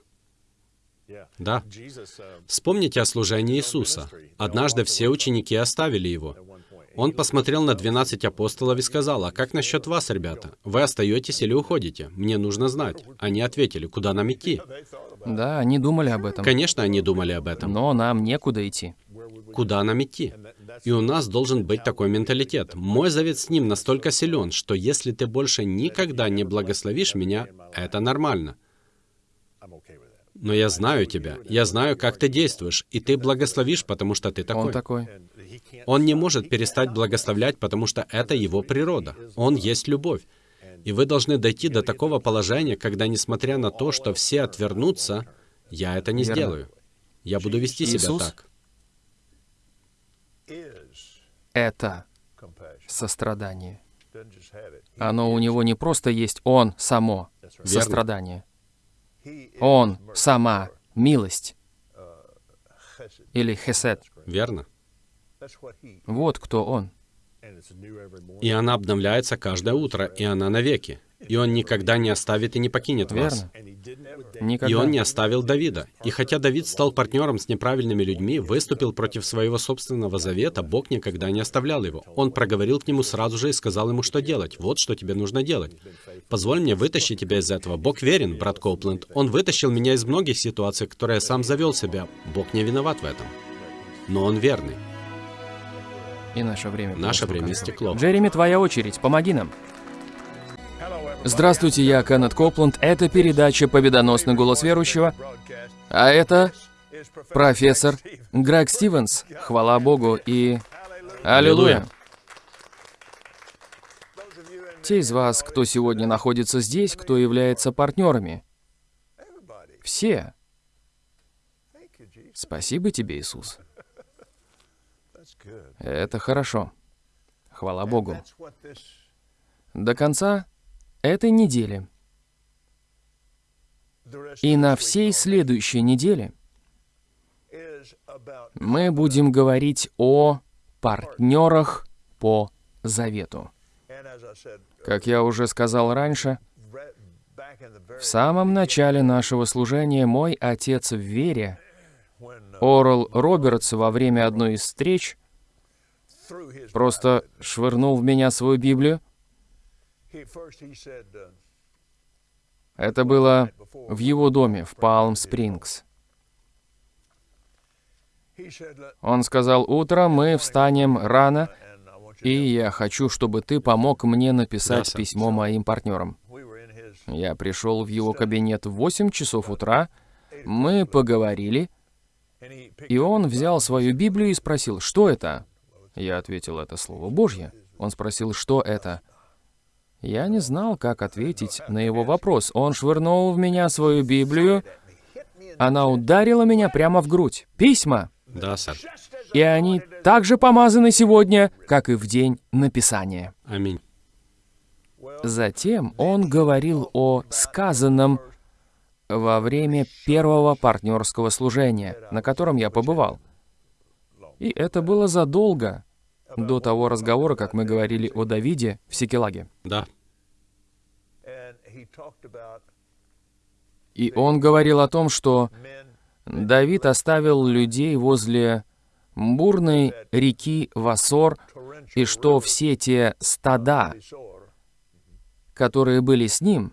Да. Вспомните о служении Иисуса. Однажды все ученики оставили его. Он посмотрел на 12 апостолов и сказал, «А как насчет вас, ребята? Вы остаетесь или уходите? Мне нужно знать». Они ответили, «Куда нам идти?» Да, они думали об этом. Конечно, они думали об этом. Но нам некуда идти. Куда нам идти? И у нас должен быть такой менталитет. Мой завет с ним настолько силен, что если ты больше никогда не благословишь меня, это нормально. Но я знаю тебя, я знаю, как ты действуешь, и ты благословишь, потому что ты такой. Он такой. Он не может перестать благословлять, потому что это его природа. Он есть любовь. И вы должны дойти до такого положения, когда, несмотря на то, что все отвернутся, я это не Верно. сделаю. Я буду вести себя Иисус так. это сострадание. Оно у него не просто есть он само, Верно. сострадание. Он сама милость или хесед. Верно. Вот кто он. И она обновляется каждое утро, и она навеки. И он никогда не оставит и не покинет вас. Верно? И Никогда. он не оставил Давида. И хотя Давид стал партнером с неправильными людьми, выступил против своего собственного завета, Бог никогда не оставлял его. Он проговорил к нему сразу же и сказал ему, что делать. Вот что тебе нужно делать. Позволь мне вытащить тебя из этого. Бог верен, брат Коупленд. Он вытащил меня из многих ситуаций, которые я сам завел себя. Бог не виноват в этом. Но он верный. И наше время. Наше время истекло. Джереми, твоя очередь. Помоги нам. Здравствуйте, я Кеннет Копланд. Это передача «Победоносный голос верующего». А это профессор. Грег Стивенс. Хвала Богу и... Аллилуйя. Те из вас, кто сегодня находится здесь, кто является партнерами. Все. Спасибо тебе, Иисус. Это хорошо. Хвала Богу. До конца этой недели и на всей следующей неделе мы будем говорить о партнерах по завету. Как я уже сказал раньше, в самом начале нашего служения мой отец в вере, uh, Орл Робертс, во время одной из встреч, просто швырнул в меня свою Библию. Это было в его доме в Палм-Спрингс. Он сказал, утром мы встанем рано, и я хочу, чтобы ты помог мне написать письмо моим партнерам. Я пришел в его кабинет в 8 часов утра, мы поговорили, и он взял свою Библию и спросил, что это? Я ответил, это Слово Божье. Он спросил, что это? Я не знал, как ответить на его вопрос. Он швырнул в меня свою Библию, она ударила меня прямо в грудь. Письма! Да, сэр. И они так же помазаны сегодня, как и в день написания. Аминь. Затем он говорил о сказанном во время первого партнерского служения, на котором я побывал. И это было задолго до того разговора, как мы говорили о Давиде в Сикелаге. Да. И он говорил о том, что Давид оставил людей возле бурной реки Васор, и что все те стада, которые были с ним,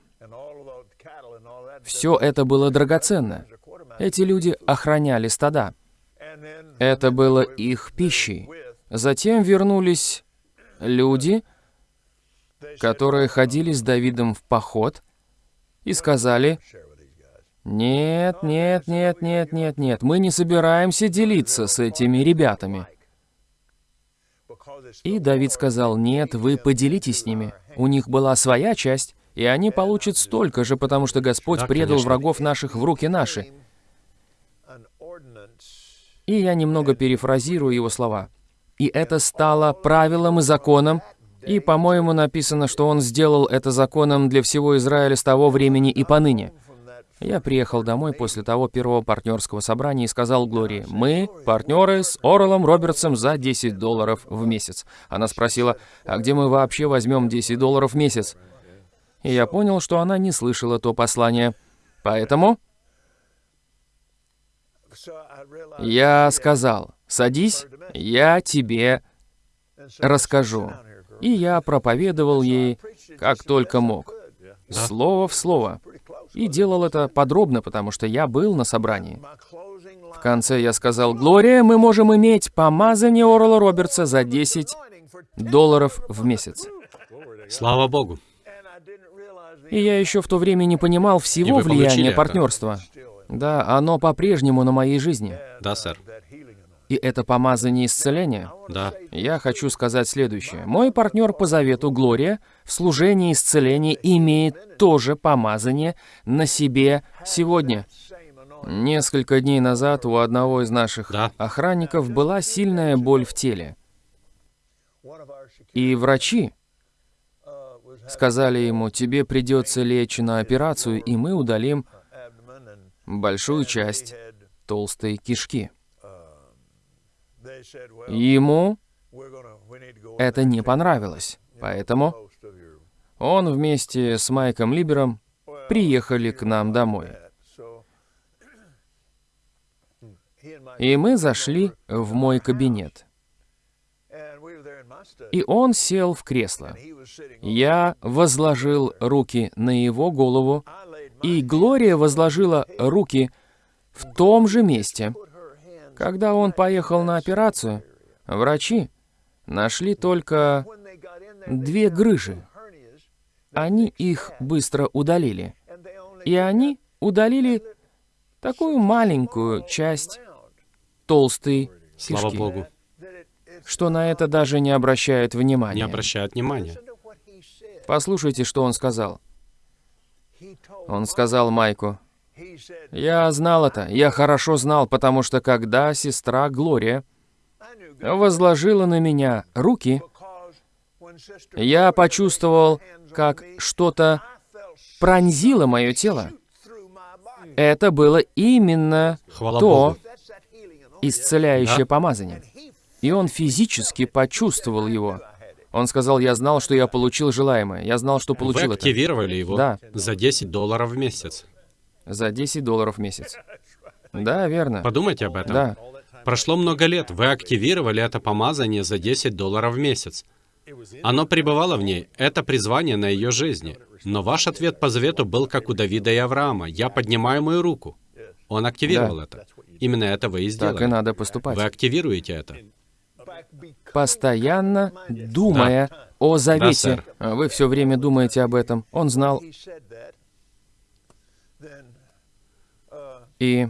все это было драгоценно. Эти люди охраняли стада. Это было их пищей. Затем вернулись люди, которые ходили с Давидом в поход, и сказали, «Нет, нет, нет, нет, нет, нет, мы не собираемся делиться с этими ребятами». И Давид сказал, «Нет, вы поделитесь с ними. У них была своя часть, и они получат столько же, потому что Господь Да, предал врагов наших в руки наши». И я немного перефразирую его слова. И это стало правилом и законом, и, по-моему, написано, что он сделал это законом для всего Израиля с того времени и поныне. Я приехал домой после того первого партнерского собрания и сказал Глории, «Мы партнеры с Орелом Робертсом за 10 долларов в месяц». Она спросила, «А где мы вообще возьмем 10 долларов в месяц?» И я понял, что она не слышала то послание. Поэтому я сказал, «Садись, я тебе расскажу». И я проповедовал ей, как только мог, слово в слово. И делал это подробно, потому что я был на собрании. В конце я сказал, «Глория, мы можем иметь помазание Орла Робертса за 10 anointing for 10 долларов в месяц». Слава Богу. И я еще в то время не понимал всего влияния это? партнерства. Да, оно по-прежнему на моей жизни. Да, сэр. И это помазание исцеления. Да. Я хочу сказать следующее. Мой партнер по завету Глория в служении исцеления имеет тоже помазание на себе сегодня. Несколько дней назад у одного из наших Да. охранников была сильная боль в теле. И врачи сказали ему, тебе придется лечь на операцию, и мы удалим большую часть толстой кишки. Ему это не понравилось, поэтому он вместе с Майком Либером приехали к нам домой. *clears throat* И мы зашли в мой кабинет. И он сел в кресло. Я возложил руки на его голову, и Глория возложила руки в том же месте. Когда он поехал на операцию, врачи нашли только две грыжи. Они их быстро удалили. И они удалили такую маленькую часть толстой Слава кишки, Богу. что на это даже не обращают Не внимания. обращают внимания. Послушайте, что он сказал. Он сказал Майку, «Я знал это, я хорошо знал, потому что когда сестра Глория возложила на меня руки, я почувствовал, как что-то пронзило мое тело. Это было именно Хвала то Богу. исцеляющее Да. помазание. И он физически почувствовал его. Он сказал, я знал, что я получил желаемое. Я знал, что Вы получил это. активировали его Да. за 10 долларов в месяц. За 10 долларов в месяц. *laughs* Да, верно. Подумайте об этом. Да. Прошло много лет, вы активировали это помазание за 10 долларов в месяц. Оно пребывало в ней, это призвание на ее жизни. Но ваш ответ по завету был как у Давида и Авраама. «Я поднимаю мою руку». Он активировал Да. это. Именно это вы и Так и сделали. надо поступать. Вы активируете это. Постоянно думая о завете. сэр. А Вы все время думаете об этом. Он знал. И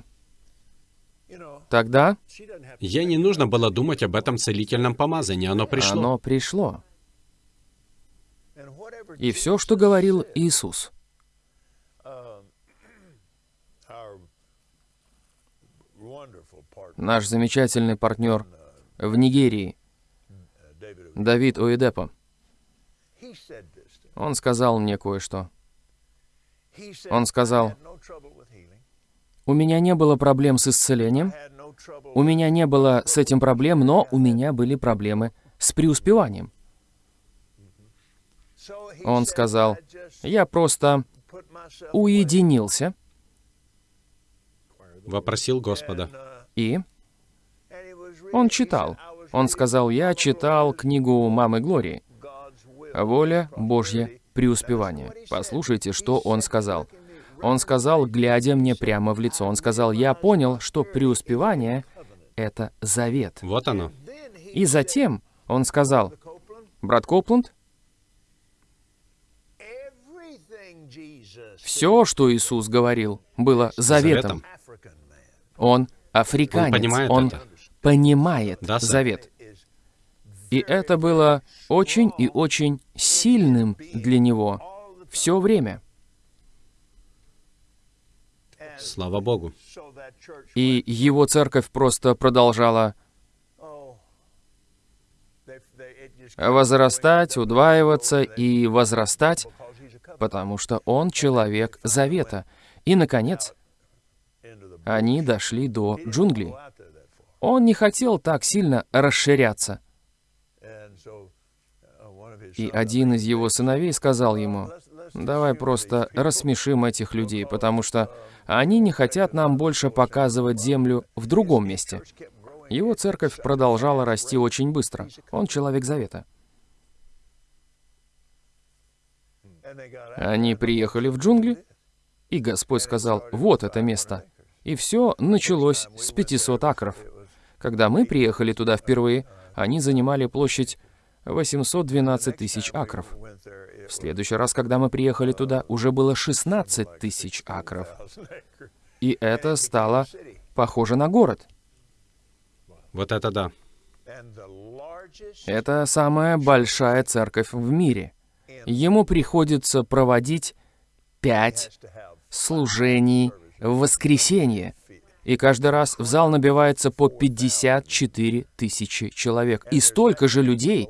тогда Ей не нужно было думать об этом целительном помазании, оно пришло. оно пришло. И все, что говорил Иисус, наш замечательный партнер в Нигерии, Давид Оедепо, он сказал мне кое-что. Он сказал, у меня не было проблем с исцелением, у меня не было с этим проблем, но у меня были проблемы с преуспеванием. Он сказал, я просто уединился Вопросил Господа. и он читал. Он сказал, я читал книгу мамы Глории «Воля Божья преуспевание». Послушайте, что он сказал. Он сказал, глядя мне прямо в лицо, он сказал, я понял, что преуспевание — это завет. Вот оно. И затем он сказал, брат Копланд, все, что Иисус говорил, было заветом. Заветом. Он африканец, Он понимает он это. понимает Да, сэр. завет. И это было очень и очень сильным для него все время. Слава Богу. И его церковь просто продолжала возрастать, удваиваться и возрастать, потому что он человек завета. И, наконец, они дошли до джунглей. Он не хотел так сильно расширяться. И один из его сыновей сказал ему, давай просто рассмешим этих людей, потому что они не хотят нам больше показывать землю в другом месте. Его церковь продолжала расти очень быстро. Он человек завета. Они приехали в джунгли, и Господь сказал, вот это место. И все началось с 500 акров. Когда мы приехали туда впервые, они занимали площадь 812 тысяч акров. В следующий раз, когда мы приехали туда, уже было 16 тысяч акров. И это стало похоже на город. Вот это да. Это самая большая церковь в мире. Ему приходится проводить пять служений в воскресенье. И каждый раз в зал набивается по 54 тысячи человек. И столько же людей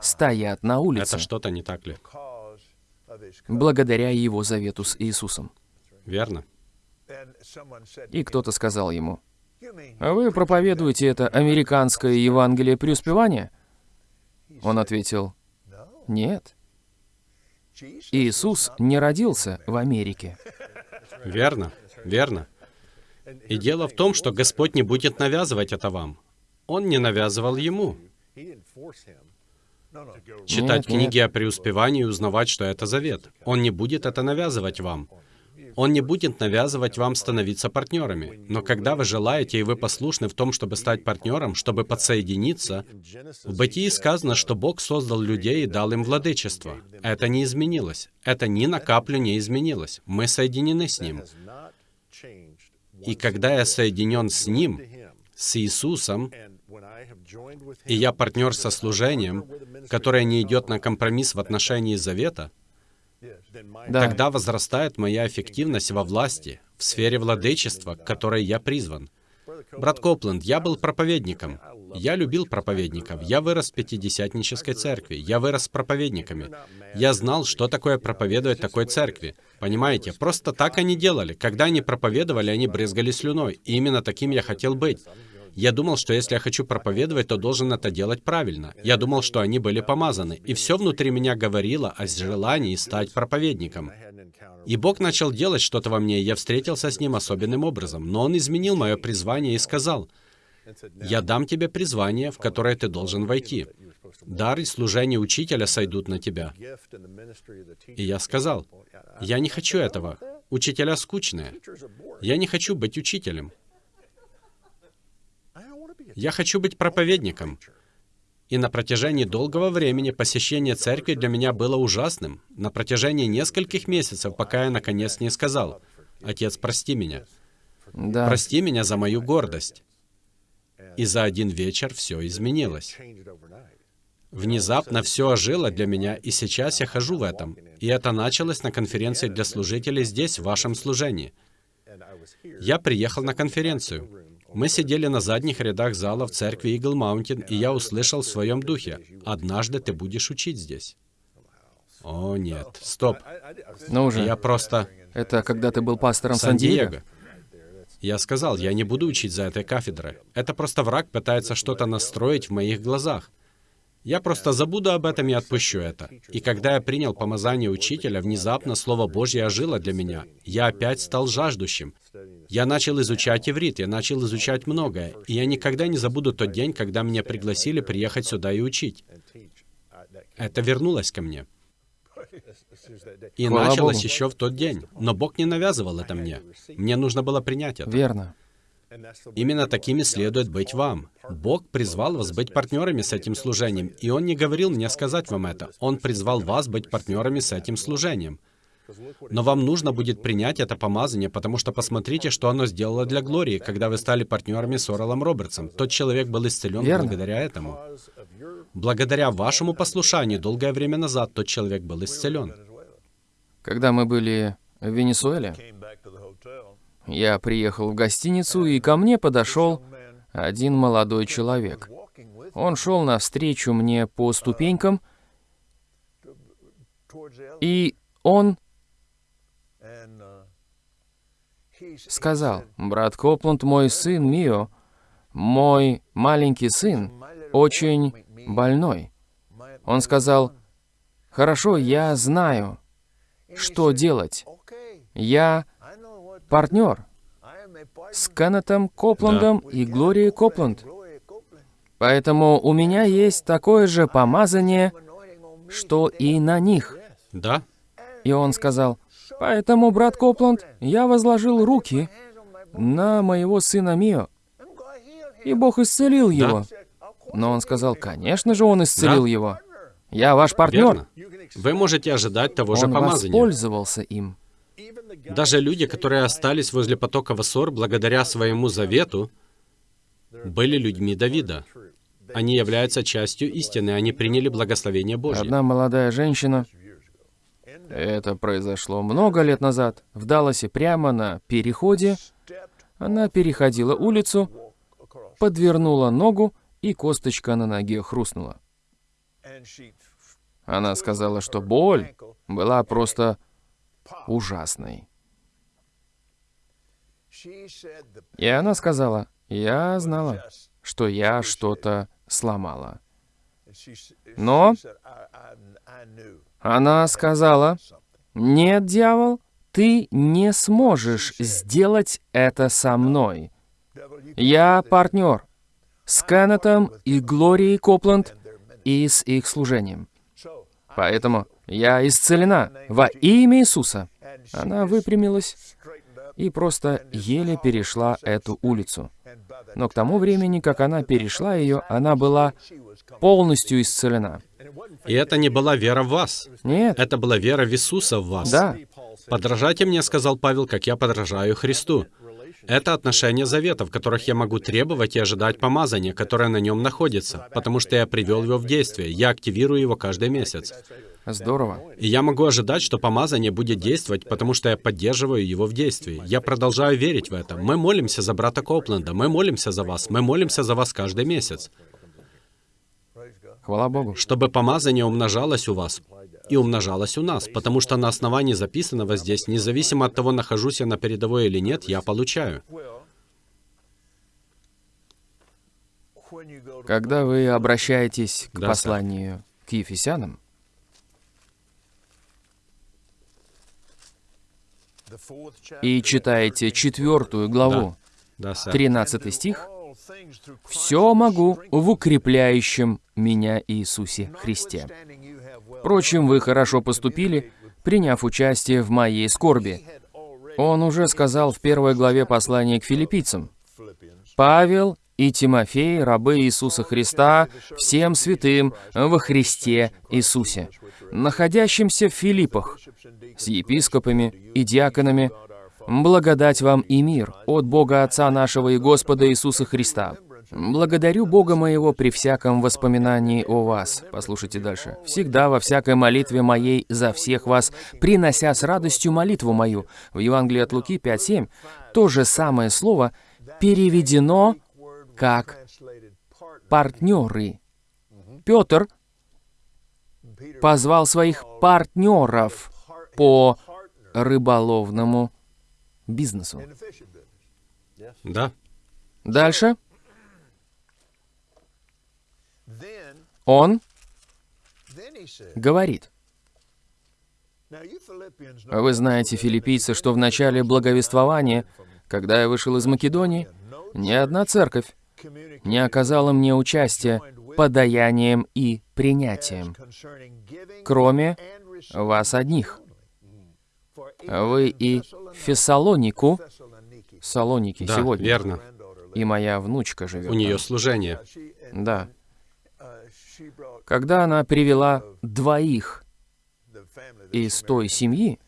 стоят на улице, Это что-то не так ли? Благодаря его завету с Иисусом. Верно? И кто-то сказал ему, «А вы проповедуете это американское Евангелие преуспевания?» Он ответил? «Нет, Иисус не родился в Америке». Верно, верно. И дело в том, что Господь не будет навязывать это вам. Он не навязывал ему. Читать книги о преуспевании и узнавать, что это завет. Он не будет это навязывать вам. Он не будет навязывать вам становиться партнерами. Но когда вы желаете и вы послушны в том, чтобы стать партнером, чтобы подсоединиться, в Бытии сказано, что Бог создал людей и дал им владычество. Это не изменилось. Это ни на каплю не изменилось. Мы соединены с Ним. И когда я соединен с Ним, с Иисусом, и я партнер со служением, которое не идет на компромисс в отношении завета, Да, тогда возрастает моя эффективность во власти, в сфере владычества, к которой я призван. Брат Копленд, я был проповедником. Я любил проповедников. Я вырос в пятидесятнической церкви. Я вырос с проповедниками. Я знал, что такое проповедовать такой церкви. Понимаете, просто так они делали. Когда они проповедовали, они брызгали слюной. И именно таким я хотел быть. Я думал, что если я хочу проповедовать, то должен это делать правильно. Я думал, что они были помазаны. И все внутри меня говорило о желании стать проповедником. И Бог начал делать что-то во мне, и я встретился с Ним особенным образом. Но Он изменил мое призвание и сказал, «Я дам тебе призвание, в которое ты должен войти. Дар и служение учителя сойдут на тебя». И я сказал, «Я не хочу этого. Учителя скучные. Я не хочу быть учителем. Я хочу быть проповедником». И на протяжении долгого времени посещение церкви для меня было ужасным. На протяжении нескольких месяцев, пока я наконец не сказал, «Отец, прости меня. да, Прости меня за мою гордость». И за один вечер все изменилось. Внезапно все ожило для меня, и сейчас я хожу в этом. И это началось на конференции для служителей здесь, в вашем служении. Я приехал на конференцию. Мы сидели на задних рядах зала в церкви Eagle Mountain, и я услышал в своем духе, «Однажды ты будешь учить здесь». О, нет, стоп. ну уже, Я просто... это когда ты был пастором Сан-Диего? Сан-Диего. Я сказал, я не буду учить за этой кафедрой. Это просто враг пытается что-то настроить в моих глазах. Я просто забуду об этом и отпущу это. И когда я принял помазание учителя, внезапно Слово Божье ожило для меня. Я опять стал жаждущим. Я начал изучать иврит, я начал изучать многое. И я никогда не забуду тот день, когда меня пригласили приехать сюда и учить. Это вернулось ко мне. И началось Богу. еще в тот день. Но Бог не навязывал это мне. Мне нужно было принять это. Верно. Именно такими следует быть вам. Бог призвал вас быть партнерами с этим служением, и Он не говорил мне сказать вам это. Он призвал вас быть партнерами с этим служением. Но вам нужно будет принять это помазание, потому что посмотрите, что оно сделало для Глории, когда вы стали партнерами с Орелом Робертсом. Тот человек был исцелен Верно. благодаря этому. Благодаря вашему послушанию долгое время назад тот человек был исцелен. Когда мы были в Венесуэле, я приехал в гостиницу, и ко мне подошел один молодой человек. Он шел навстречу мне по ступенькам, и он сказал, «Брат Копланд, мой сын Мио, мой маленький сын, "My little очень больной». Он сказал, son." «Хорошо, я знаю, что делать. "Okay, Я партнер с Кеннетом Копландом with и Глорией Копланд. Поэтому у меня есть такое же помазание, что и на них». Да? И он сказал, «Поэтому, брат Копланд, я возложил руки на моего сына Мио, и Бог исцелил его». "Of course Но он сказал. «Конечно же, он исцелил Да. его. Я ваш партнер». Верно. Вы можете ожидать того же Он помазания. воспользовался им. Даже люди, которые остались возле потока Вассор благодаря своему завету, были людьми Давида. Они являются частью истины, они приняли благословение Божье. Одна молодая женщина, это произошло много лет назад, в Далласе прямо на переходе, она переходила улицу, подвернула ногу, и косточка на ноге хрустнула. Она сказала, что боль была просто ужасной. И она сказала, я знала, что я что-то сломала. Но она сказала, нет, дьявол, ты не сможешь сделать это со мной. Я партнер с Кеннетом и Глорией Копланд и с их служением. Поэтому я исцелена во имя Иисуса. Она выпрямилась и просто еле перешла эту улицу. Но к тому времени, как она перешла ее, она была полностью исцелена. И это не была вера в вас. Нет. Это была вера в Иисуса в вас. Да. «Подражайте мне, — сказал Павел, — как я подражаю Христу». Это отношения завета, в которых я могу требовать и ожидать помазания, которое на нем находится, потому что я привел его в действие, я активирую его каждый месяц. Здорово. И я могу ожидать, что помазание будет действовать, потому что я поддерживаю его в действии. Я продолжаю верить в это. Мы молимся за брата Копленда, мы молимся за вас, мы молимся за вас каждый месяц, Хвала Богу. чтобы помазание умножалось у вас и умножалось у нас, потому что на основании записанного здесь, независимо от того, нахожусь я на передовой или нет, я получаю. Когда вы обращаетесь к Да, посланию к Ефесянам, и читаете четвертую главу, Да, сэр. 13 стих, «Все могу в укрепляющем меня Иисусе Христе». Впрочем, вы хорошо поступили, приняв участие в моей скорби. Он уже сказал в первой главе послания к филиппийцам, «Павел и Тимофей, рабы Иисуса Христа, всем святым во Христе Иисусе, находящимся в Филиппах, с епископами и диаконами, благодать вам и мир от Бога Отца нашего и Господа Иисуса Христа. Благодарю Бога моего при всяком воспоминании о вас. Послушайте дальше. Всегда во всякой молитве моей за всех вас, принося с радостью молитву мою. В Евангелии от Луки 5.7 то же самое слово переведено как партнеры. Петр позвал своих партнеров по рыболовному бизнесу. Да. Дальше он говорит, вы знаете, филиппийцы, что в начале благовествования, когда я вышел из Македонии, ни одна церковь не оказала мне участия подаянием и принятием, кроме вас одних. Вы и Фессалонику, Салоники Да, сегодня, верно. и моя внучка живет У нее там. служение. Да. Когда она привела двоих из той семьи,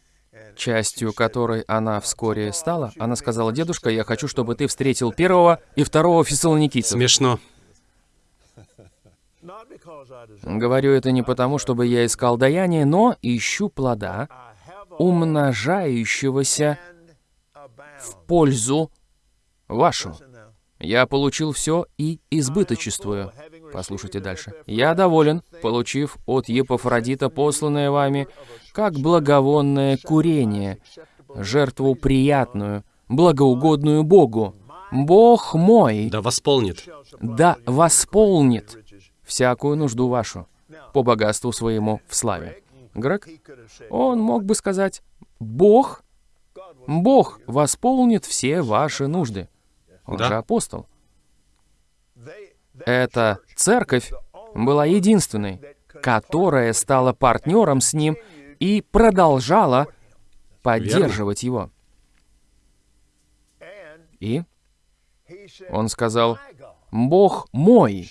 частью которой она вскоре стала, она сказала, «Дедушка, я хочу, чтобы ты встретил первого и второго фессалоникийцев». Смешно. Говорю это не потому, чтобы я искал даяние, но ищу плода, умножающегося в пользу вашу. Я получил все и избыточествую. Послушайте дальше. Я доволен, получив от Епафродита посланное вами, как благовонное курение, жертву приятную, благоугодную Богу. Бог мой Да восполнит. да восполнит всякую нужду вашу по богатству своему в славе. Грег, он мог бы сказать, Бог, Бог восполнит все ваши нужды. Он Да. же апостол. Эта церковь была единственной, которая стала партнером с ним и продолжала поддерживать его. И он сказал, «Бог мой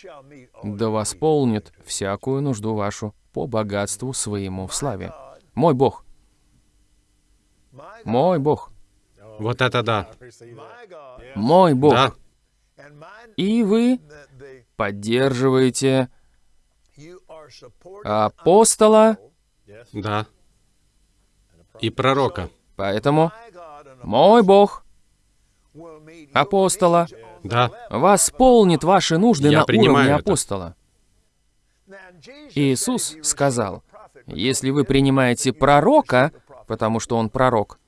да восполнит всякую нужду вашу по богатству своему в славе». Мой Бог. Мой Бог. Вот это да. Мой Бог. Да. И вы поддерживаете апостола, Да. И пророка. поэтому мой Бог, апостола, Да. восполнит ваши нужды Я на уровне это. апостола. Иисус сказал, если вы принимаете пророка, потому что он пророк,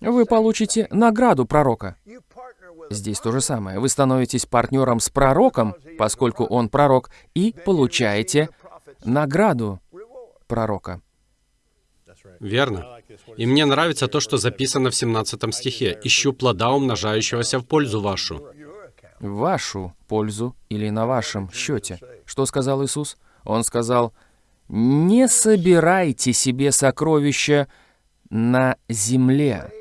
вы получите награду пророка. Здесь то же самое. Вы становитесь партнером с пророком, поскольку он пророк, и получаете награду пророка. Верно. И мне нравится то, что записано в 17 стихе. «Ищу плода, умножающегося в пользу вашу». Вашу пользу или на вашем счете. Что сказал Иисус? Он сказал, не собирайте себе сокровища на земле,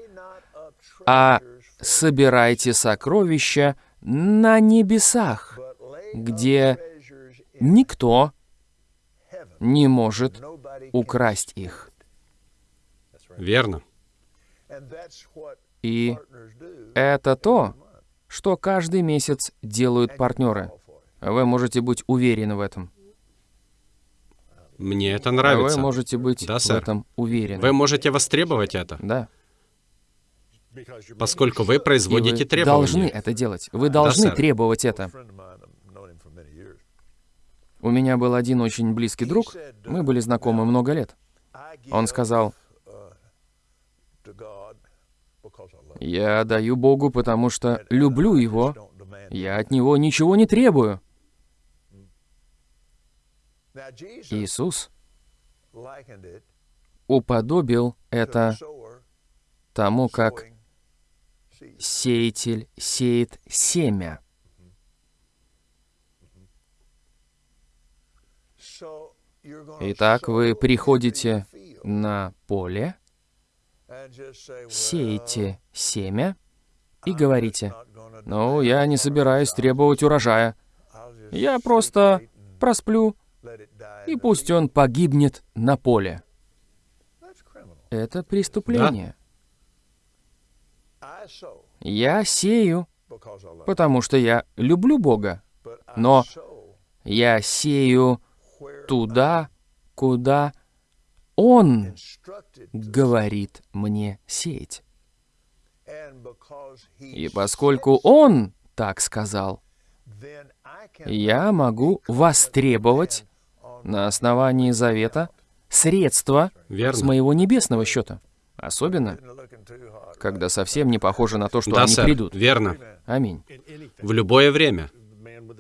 а собирайте сокровища на небесах, где никто не может украсть их. Верно. И это то, что каждый месяц делают партнеры. Вы можете быть уверены в этом. Мне это Вы нравится. можете быть Да, в этом уверены. Вы можете востребовать это, Да. Поскольку вы И производите вы требования. должны это делать. Вы должны сэр. требовать это. У меня был один очень близкий друг. Мы были знакомы много лет. Он сказал, я даю Богу, потому что люблю Его. Я от Него ничего не требую. Иисус уподобил это тому, как сеятель сеет семя. Итак, вы приходите на поле, сеете семя и говорите, «Ну, я не собираюсь требовать урожая. Я просто просплю, и пусть он погибнет на поле». Это преступление. Я сею, потому что я люблю Бога, но я сею туда, куда Он говорит мне сеять. И поскольку Он так сказал, я могу востребовать на основании завета средства с Верно. моего небесного счета. Особенно, когда совсем не похоже на то, что Да, они сэр. придут. Верно. Аминь. В любое время.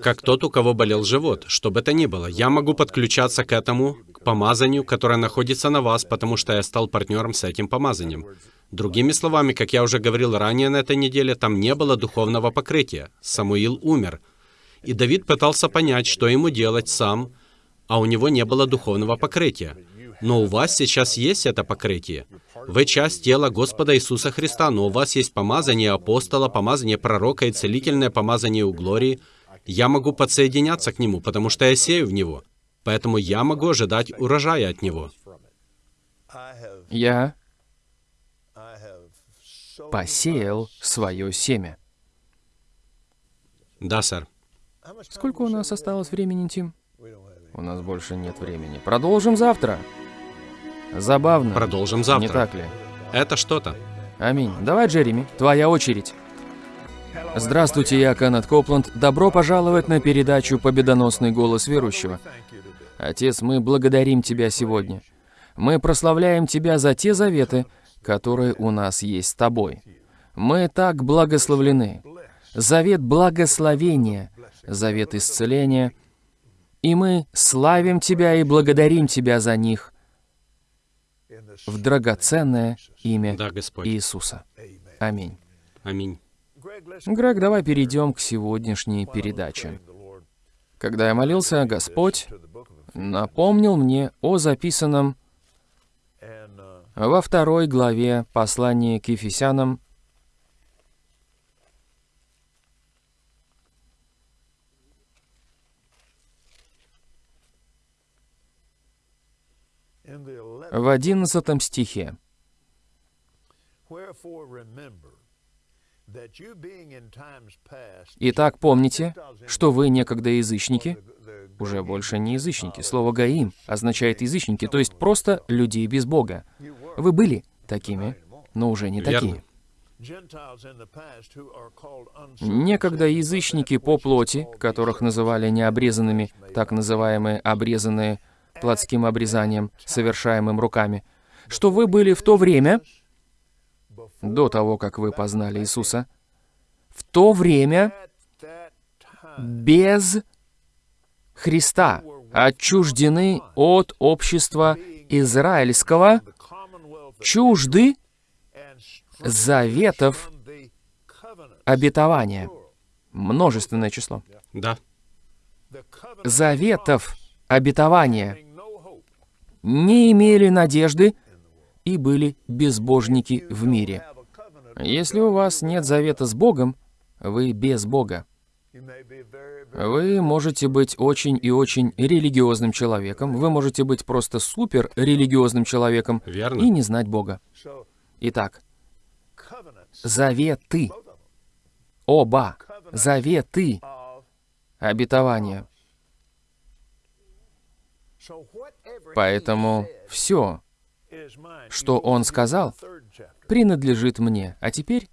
Как тот, у кого болел живот, что бы то ни было, я могу подключаться к этому, к помазанию, которое находится на вас, потому что я стал партнером с этим помазанием. Другими словами, как я уже говорил ранее на этой неделе, там не было духовного покрытия. Самуил умер. И Давид пытался понять, что ему делать сам, а у него не было духовного покрытия. Но у вас сейчас есть это покрытие. Вы часть тела Господа Иисуса Христа, но у вас есть помазание апостола, помазание пророка и целительное помазание у Глории. Я могу подсоединяться к нему, потому что я сею в него. Поэтому я могу ожидать урожая от него. Я посеял свое семя. Да, сэр. Сколько у нас осталось времени, Тим? У нас больше нет времени. Продолжим завтра. Забавно. Продолжим Не завтра. так ли? Это что-то. Аминь. Давай, Джереми, твоя очередь. Здравствуйте, я Кеннет Копланд. Добро пожаловать на передачу «Победоносный голос верующего». Отец, мы благодарим Тебя сегодня. Мы прославляем Тебя за те заветы, которые у нас есть с Тобой. Мы так благословлены. Завет благословения, завет исцеления. И мы славим Тебя и благодарим Тебя за них в драгоценное имя Да, Господь. Иисуса. Аминь. Аминь. Грег, давай перейдем к сегодняшней передаче. Когда я молился, Господь напомнил мне о записанном во второй главе послания к Ефесянам, в одиннадцатом стихе. Итак, помните, что вы некогда язычники, уже больше не язычники. Слово «гаим» означает язычники, то есть просто людей без Бога. Вы были такими, но уже не такие. Некогда язычники по плоти, которых называли необрезанными, так называемые обрезанные плотским обрезанием, совершаемым руками, что вы были в то время, до того, как вы познали Иисуса, в то время без Христа, отчуждены от общества израильского, чужды заветов обетования. Множественное число. Да. Заветов обетования. Не имели надежды и были безбожники в мире. Если у вас нет завета с Богом, вы без Бога. Вы можете быть очень и очень религиозным человеком, вы можете быть просто супер религиозным человеком Верно. и не знать Бога. Итак, заветы, оба, заветы, обетования. Поэтому все, что он сказал, принадлежит мне. А теперь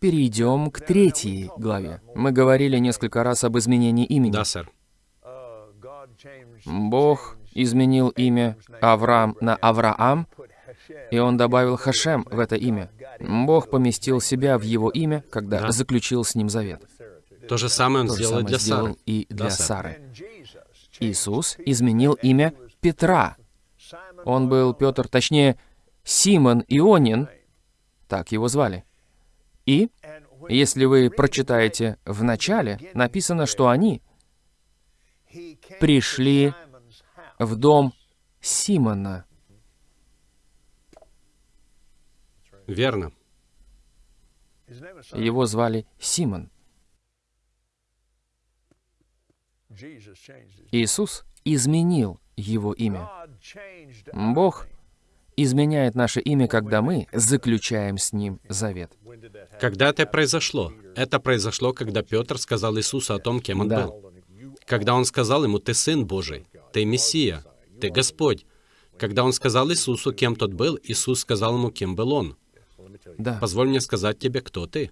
перейдем к третьей главе. Мы говорили несколько раз об изменении имени. Да, сэр. Бог изменил имя Авраам на Авраам, и он добавил Хашем в это имя. Бог поместил себя в его имя, когда Да. заключил с ним завет. То же самое он То сделал самое для сделал Сары. и для Да. Сары. Иисус изменил имя Петра. Он был Петр, точнее, Симон Ионин, так его звали. И, если вы прочитаете в начале, написано, что они пришли в дом Симона. Верно. Его звали Симон. Иисус изменил его имя. Бог изменяет наше имя, когда мы заключаем с Ним завет. Когда это произошло? Это произошло, когда Петр сказал Иисусу о том, кем он Да. был. Когда он сказал ему, «Ты Сын Божий, ты Мессия, ты Господь». Когда он сказал Иисусу, кем тот был, Иисус сказал ему, кем был он. Да, Позволь мне сказать тебе, кто ты.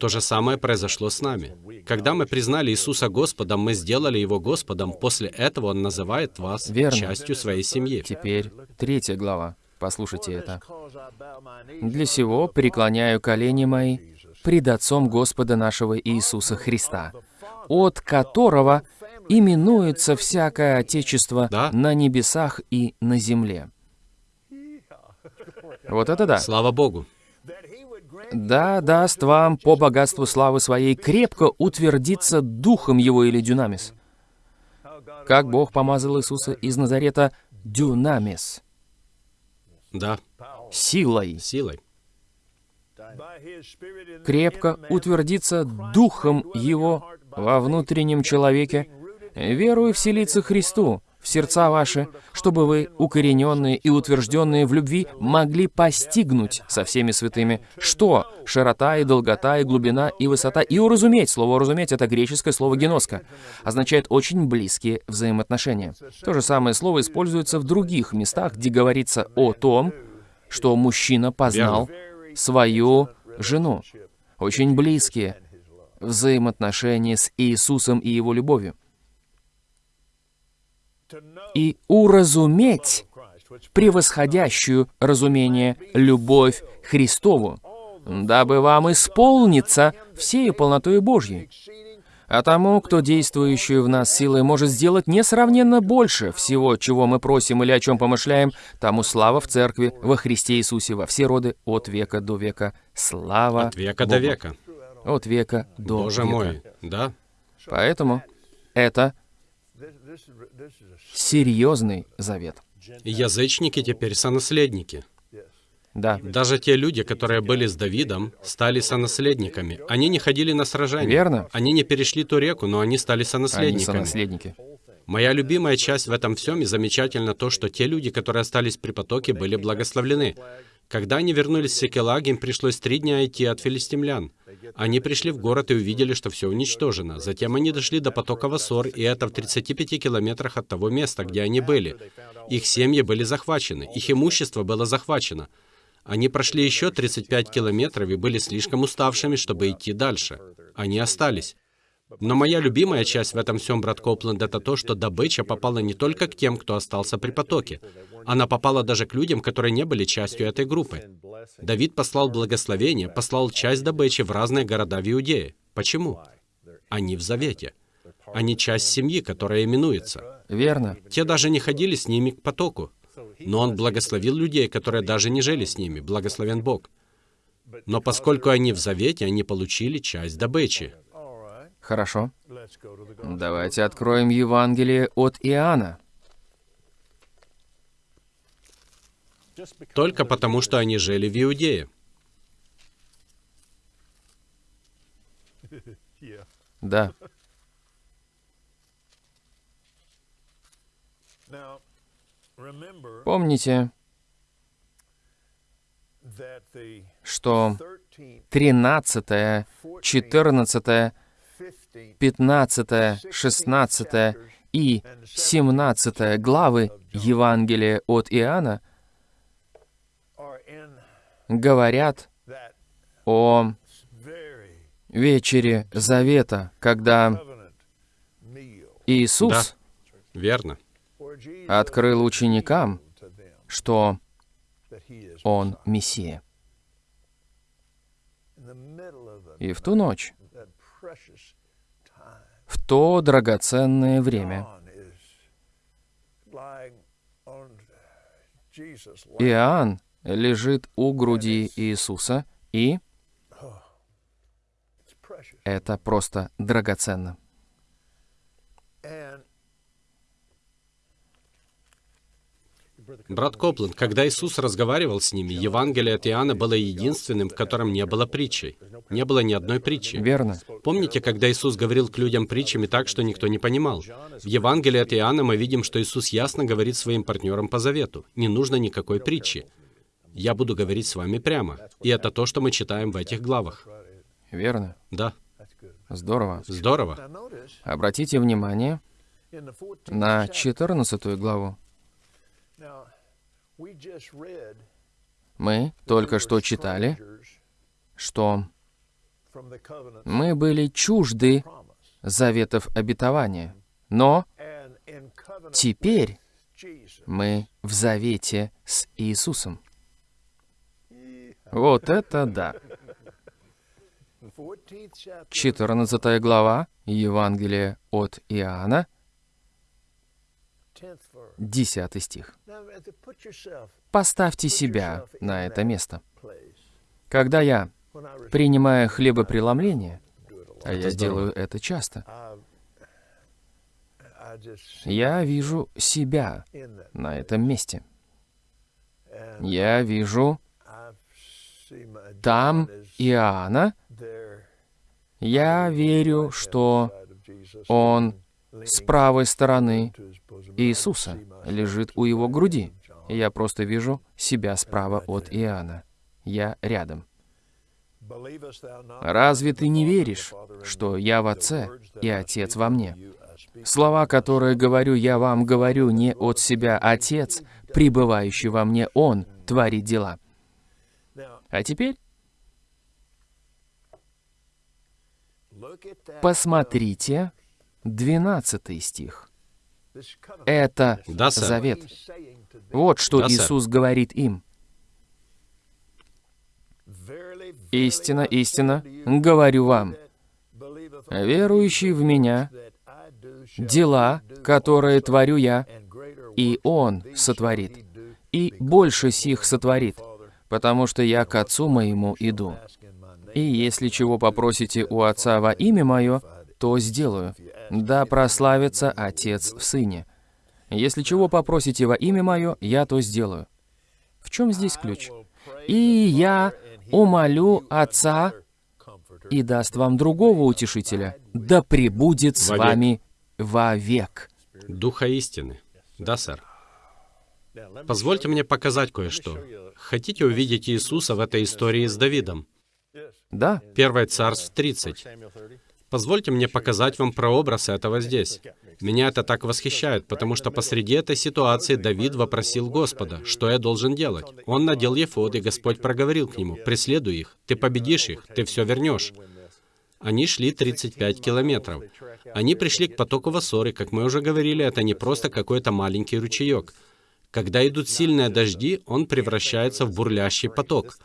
То же самое произошло с нами. Когда мы признали Иисуса Господом, мы сделали Его Господом, после этого Он называет вас Верно. частью своей семьи. теперь третья глава. Послушайте это. «Для сего преклоняю колени мои пред Отцом Господа нашего Иисуса Христа, от которого именуется всякое Отечество Да. на небесах и на земле». Вот это да. Слава Богу. Да, даст вам по богатству славы своей крепко утвердиться духом его или дюнамис. Как Бог помазал Иисуса из Назарета дюнамис, Да, силой, силой. крепко утвердиться духом его во внутреннем человеке, верую вселиться Христу в сердца ваши, чтобы вы, укорененные и утвержденные в любви, могли постигнуть со всеми святыми, что широта и долгота и глубина и высота, и уразуметь. Слово «уразуметь» — это греческое слово «геноска», означает очень близкие взаимоотношения. То же самое слово используется в других местах, где говорится о том, что мужчина познал свою жену. Очень близкие взаимоотношения с Иисусом и Его любовью. И уразуметь превосходящую разумение любовь Христову, дабы вам исполниться всею полнотой Божьей. А тому, кто действующую в нас силой может сделать несравненно больше всего, чего мы просим или о чем помышляем, тому слава в Церкви, во Христе Иисусе, во все роды, от века до века. Слава От века до Богу. века. От века до Боже века. мой. Да? Поэтому это серьезный завет. Язычники теперь сонаследники. Да, Даже те люди, которые были с Давидом, стали сонаследниками. Они не ходили на сражения. Верно. Они не перешли ту реку, но они стали они сонаследниками. сонаследники. Моя любимая часть в этом всем и замечательно то, что те люди, которые остались при потоке, были благословлены. Когда они вернулись в Секелаг, им пришлось три дня идти от филистимлян. Они пришли в город и увидели, что все уничтожено. Затем они дошли до потока Васор, и это в 35 километрах от того места, где они были. Их семьи были захвачены, их имущество было захвачено. Они прошли еще 35 километров и были слишком уставшими, чтобы идти дальше. Они остались. Но моя любимая часть в этом всем, брат Копленд, это то, что добыча попала не только к тем, кто остался при потоке. Она попала даже к людям, которые не были частью этой группы. Давид послал благословение, послал часть добычи в разные города в Иудее. Почему? Они в завете. Они часть семьи, которая именуется. Верно. Те даже не ходили с ними к потоку. Но он благословил людей, которые даже не жили с ними. Благословен Бог. Но поскольку они в завете, они получили часть добычи. Хорошо. Давайте откроем Евангелие от Иоанна. Только потому, что они жили в Иудее. *laughs* Да. Помните, что 13, 14, 15, 16 и 17 главы Евангелия от Иоанна говорят о вечере Завета, когда Иисус Верно. открыл ученикам, что Он Мессия. И в ту ночь, в то драгоценное время, Иоанн лежит у груди Иисуса, и это просто драгоценно. Брат Копленд, когда Иисус разговаривал с ними, Евангелие от Иоанна было единственным, в котором не было притчей. Не было ни одной притчи. Верно. Помните, когда Иисус говорил к людям притчами так, что никто не понимал? В Евангелии от Иоанна мы видим, что Иисус ясно говорит своим партнерам по завету. Не нужно никакой притчи. Я буду говорить с вами прямо. И это то, что мы читаем в этих главах. Верно. Да. Здорово. Здорово. Обратите внимание на 14 главу. Мы только что читали, что мы были чужды заветов обетования, но теперь мы в завете с Иисусом. Вот это да! *laughs* 14 глава Евангелия от Иоанна, 10 стих. Поставьте себя на это место. Когда я принимаю хлебопреломление, а я делаю это часто, я вижу себя на этом месте. Я вижу там Иоанна. Я верю, что он с правой стороны Иисуса лежит у его груди. Я просто вижу себя справа от Иоанна. Я рядом. Разве ты не веришь, что я в Отце и Отец во мне? Слова, которые говорю я вам, говорю не от себя Отец, пребывающий во мне Он, творит дела. А теперь посмотрите 12 стих. Это Да, сэр. завет. Вот что Да, сэр. Иисус говорит им. Истина, истина, говорю вам, верующий в Меня, дела, которые творю я, и Он сотворит, и больше сих сотворит, потому что я к Отцу моему иду. И если чего попросите у Отца во имя Мое, то сделаю. Да прославится Отец в Сыне. Если чего попросите во имя Мое, я то сделаю. В чем здесь ключ? И я умолю Отца и даст вам другого утешителя, да пребудет с Вовек. вами вовек. Духа истины. Да, сэр. Позвольте мне показать кое-что. Хотите увидеть Иисуса в этой истории с Давидом? Да, Первое царств 30. Позвольте мне показать вам прообраз этого здесь. Меня это так восхищает, потому что посреди этой ситуации Давид вопросил Господа, что я должен делать. Он надел ефод, и Господь проговорил к нему, «Преследуй их, ты победишь их, ты все вернешь». Они шли 35 километров. Они пришли к потоку Вассоры. Как мы уже говорили, это не просто какой-то маленький ручеек. Когда идут сильные дожди, он превращается в бурлящий поток.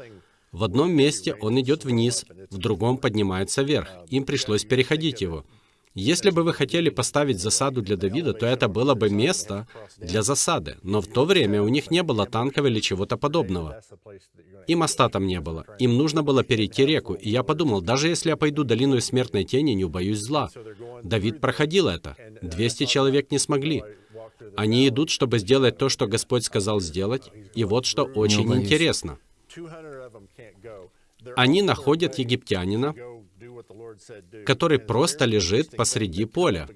В одном месте он идет вниз, в другом поднимается вверх. Им пришлось переходить его. Если бы вы хотели поставить засаду для Давида, то это было бы место для засады. Но в то время у них не было танков или чего-то подобного. И моста там не было. Им нужно было перейти реку. И я подумал, даже если я пойду долину смертной тени, не убоюсь зла. Давид проходил это. 200 человек не смогли. Они идут, чтобы сделать то, что Господь сказал сделать. И вот что очень интересно. Они находят египтянина, который просто лежит посреди поля.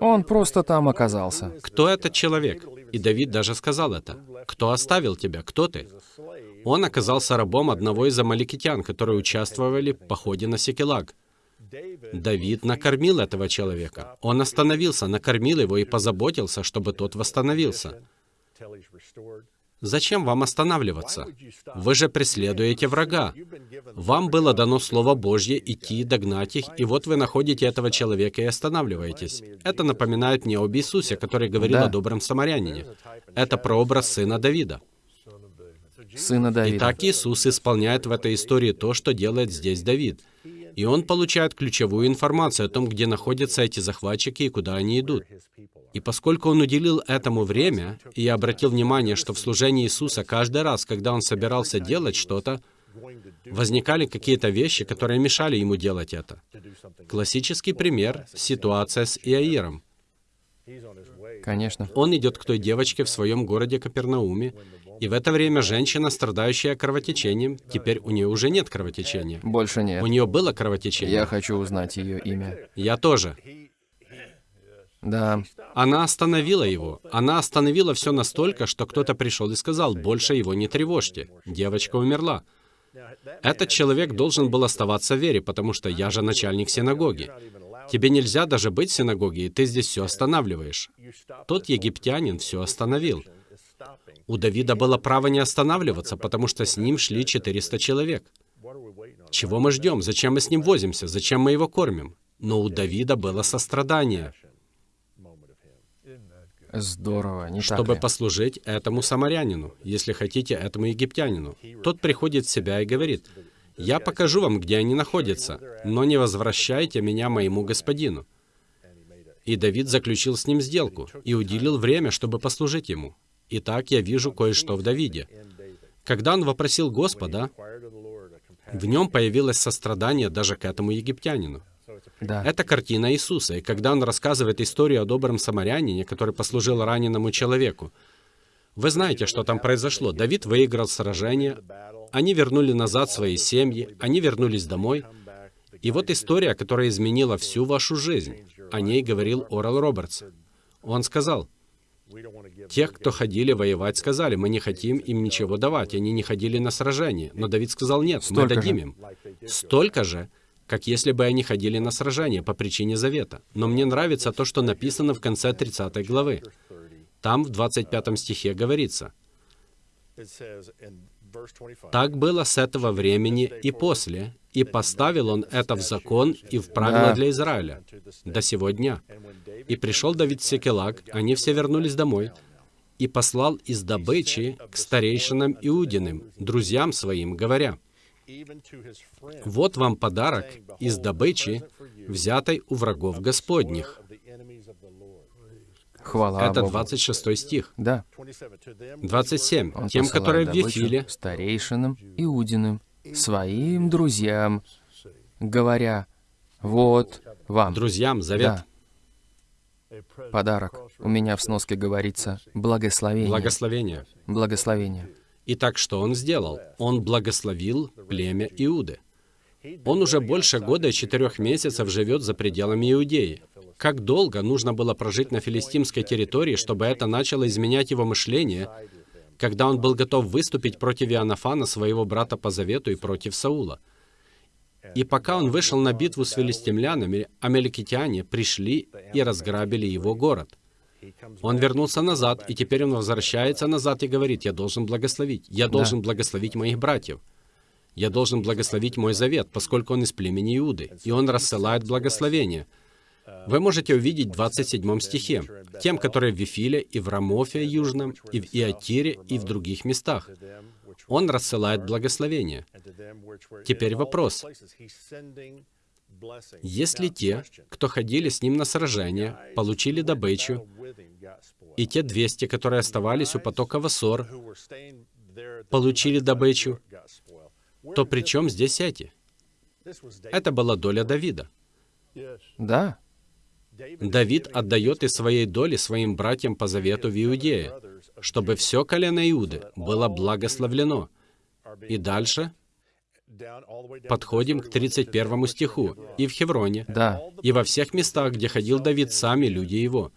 Он просто там оказался. Кто этот человек? И Давид даже сказал это. Кто оставил тебя? Кто ты? Он оказался рабом одного из амаликитян, которые участвовали в походе на Секелаг. Давид накормил этого человека. Он остановился, накормил его и позаботился, чтобы тот восстановился. Зачем вам останавливаться? Вы же преследуете врага. Вам было дано Слово Божье идти и догнать их, и вот вы находите этого человека и останавливаетесь. Это напоминает мне об Иисусе, который говорил Да. о добром самарянине. Это прообраз сына Давида. Сына Давида. Итак, Иисус исполняет в этой истории то, что делает здесь Давид. И он получает ключевую информацию о том, где находятся эти захватчики и куда они идут. И поскольку он уделил этому время, и я обратил внимание, что в служении Иисуса каждый раз, когда он собирался делать что-то, возникали какие-то вещи, которые мешали ему делать это. Классический пример — ситуация с Иаиром. Конечно. Он идет к той девочке в своем городе Капернауме, и в это время женщина, страдающая кровотечением, теперь у нее уже нет кровотечения. Больше нет. У нее было кровотечение. Я хочу узнать ее имя. Я тоже. Да, Она остановила его. Она остановила все настолько, что кто-то пришел и сказал, больше его не тревожьте. Девочка умерла. Этот человек должен был оставаться в вере, потому что я же начальник синагоги. Тебе нельзя даже быть в синагоге, и ты здесь все останавливаешь. Тот египтянин все остановил. У Давида было право не останавливаться, потому что с ним шли 400 человек. Чего мы ждем? Зачем мы с ним возимся? Зачем мы его кормим? Но у Давида было сострадание, здорово, не чтобы послужить этому самарянину, если хотите, этому египтянину. Тот приходит в себя и говорит, «Я покажу вам, где они находятся, но не возвращайте меня моему господину». И Давид заключил с ним сделку и уделил время, чтобы послужить ему. Итак, я вижу кое-что в Давиде. Когда он вопросил Господа, в нем появилось сострадание даже к этому египтянину. Да. Это картина Иисуса, и когда он рассказывает историю о добром самарянине, который послужил раненому человеку, вы знаете, что там произошло. Давид выиграл сражение, они вернули назад свои семьи, они вернулись домой. И вот история, которая изменила всю вашу жизнь. О ней говорил Орал Робертс. Он сказал, Тех, кто ходили воевать, сказали, мы не хотим им ничего давать. Они не ходили на сражение. Но Давид сказал, нет, мы Столько дадим же. им. Столько же, как если бы они ходили на сражение по причине завета. Но мне нравится то, что написано в конце 30 главы. Там в 25 стихе говорится, «Так было с этого времени и после, и поставил он это в закон и в правила Да. для Израиля до сего дня. И пришел Давид в Секелаг, они все вернулись домой, и послал из добычи к старейшинам Иудиным, друзьям своим, говоря, «Вот вам подарок из добычи, взятой у врагов Господних». Хвала Это Богу. 26 стих. Да. 27. Он Тем, которые в Вифиле, старейшинам, иудиным, своим друзьям, говоря, вот вам друзьям завет, Да. подарок. У меня в сноске говорится благословение. благословение. Благословение. Итак, что он сделал? Он благословил племя Иуды. Он уже больше года и четырех месяцев живет за пределами Иудеи. Как долго нужно было прожить на филистимской территории, чтобы это начало изменять его мышление, когда он был готов выступить против Иоаннафана, своего брата по завету, и против Саула? И пока он вышел на битву с филистимлянами, амеликитяне пришли и разграбили его город. Он вернулся назад, и теперь он возвращается назад и говорит, я должен благословить, я должен благословить моих братьев. Я должен благословить мой завет, поскольку он из племени Иуды, и он рассылает благословение. Вы можете увидеть в 27 стихе. Тем, которые в Вифиле, и в Рамофе Южном, и в Иатире, и в других местах. Он рассылает благословение. Теперь вопрос. Если те, кто ходили с ним на сражение, получили добычу, и те 200, которые оставались у потока Васор, получили добычу, то при чем здесь эти? Это была доля Давида. Да, Давид отдает из своей доли своим братьям по завету в Иудее, чтобы все колено Иуды было благословлено. И дальше подходим к 31 стиху. «И в Хевроне, да, и во всех местах, где ходил Давид сами люди его».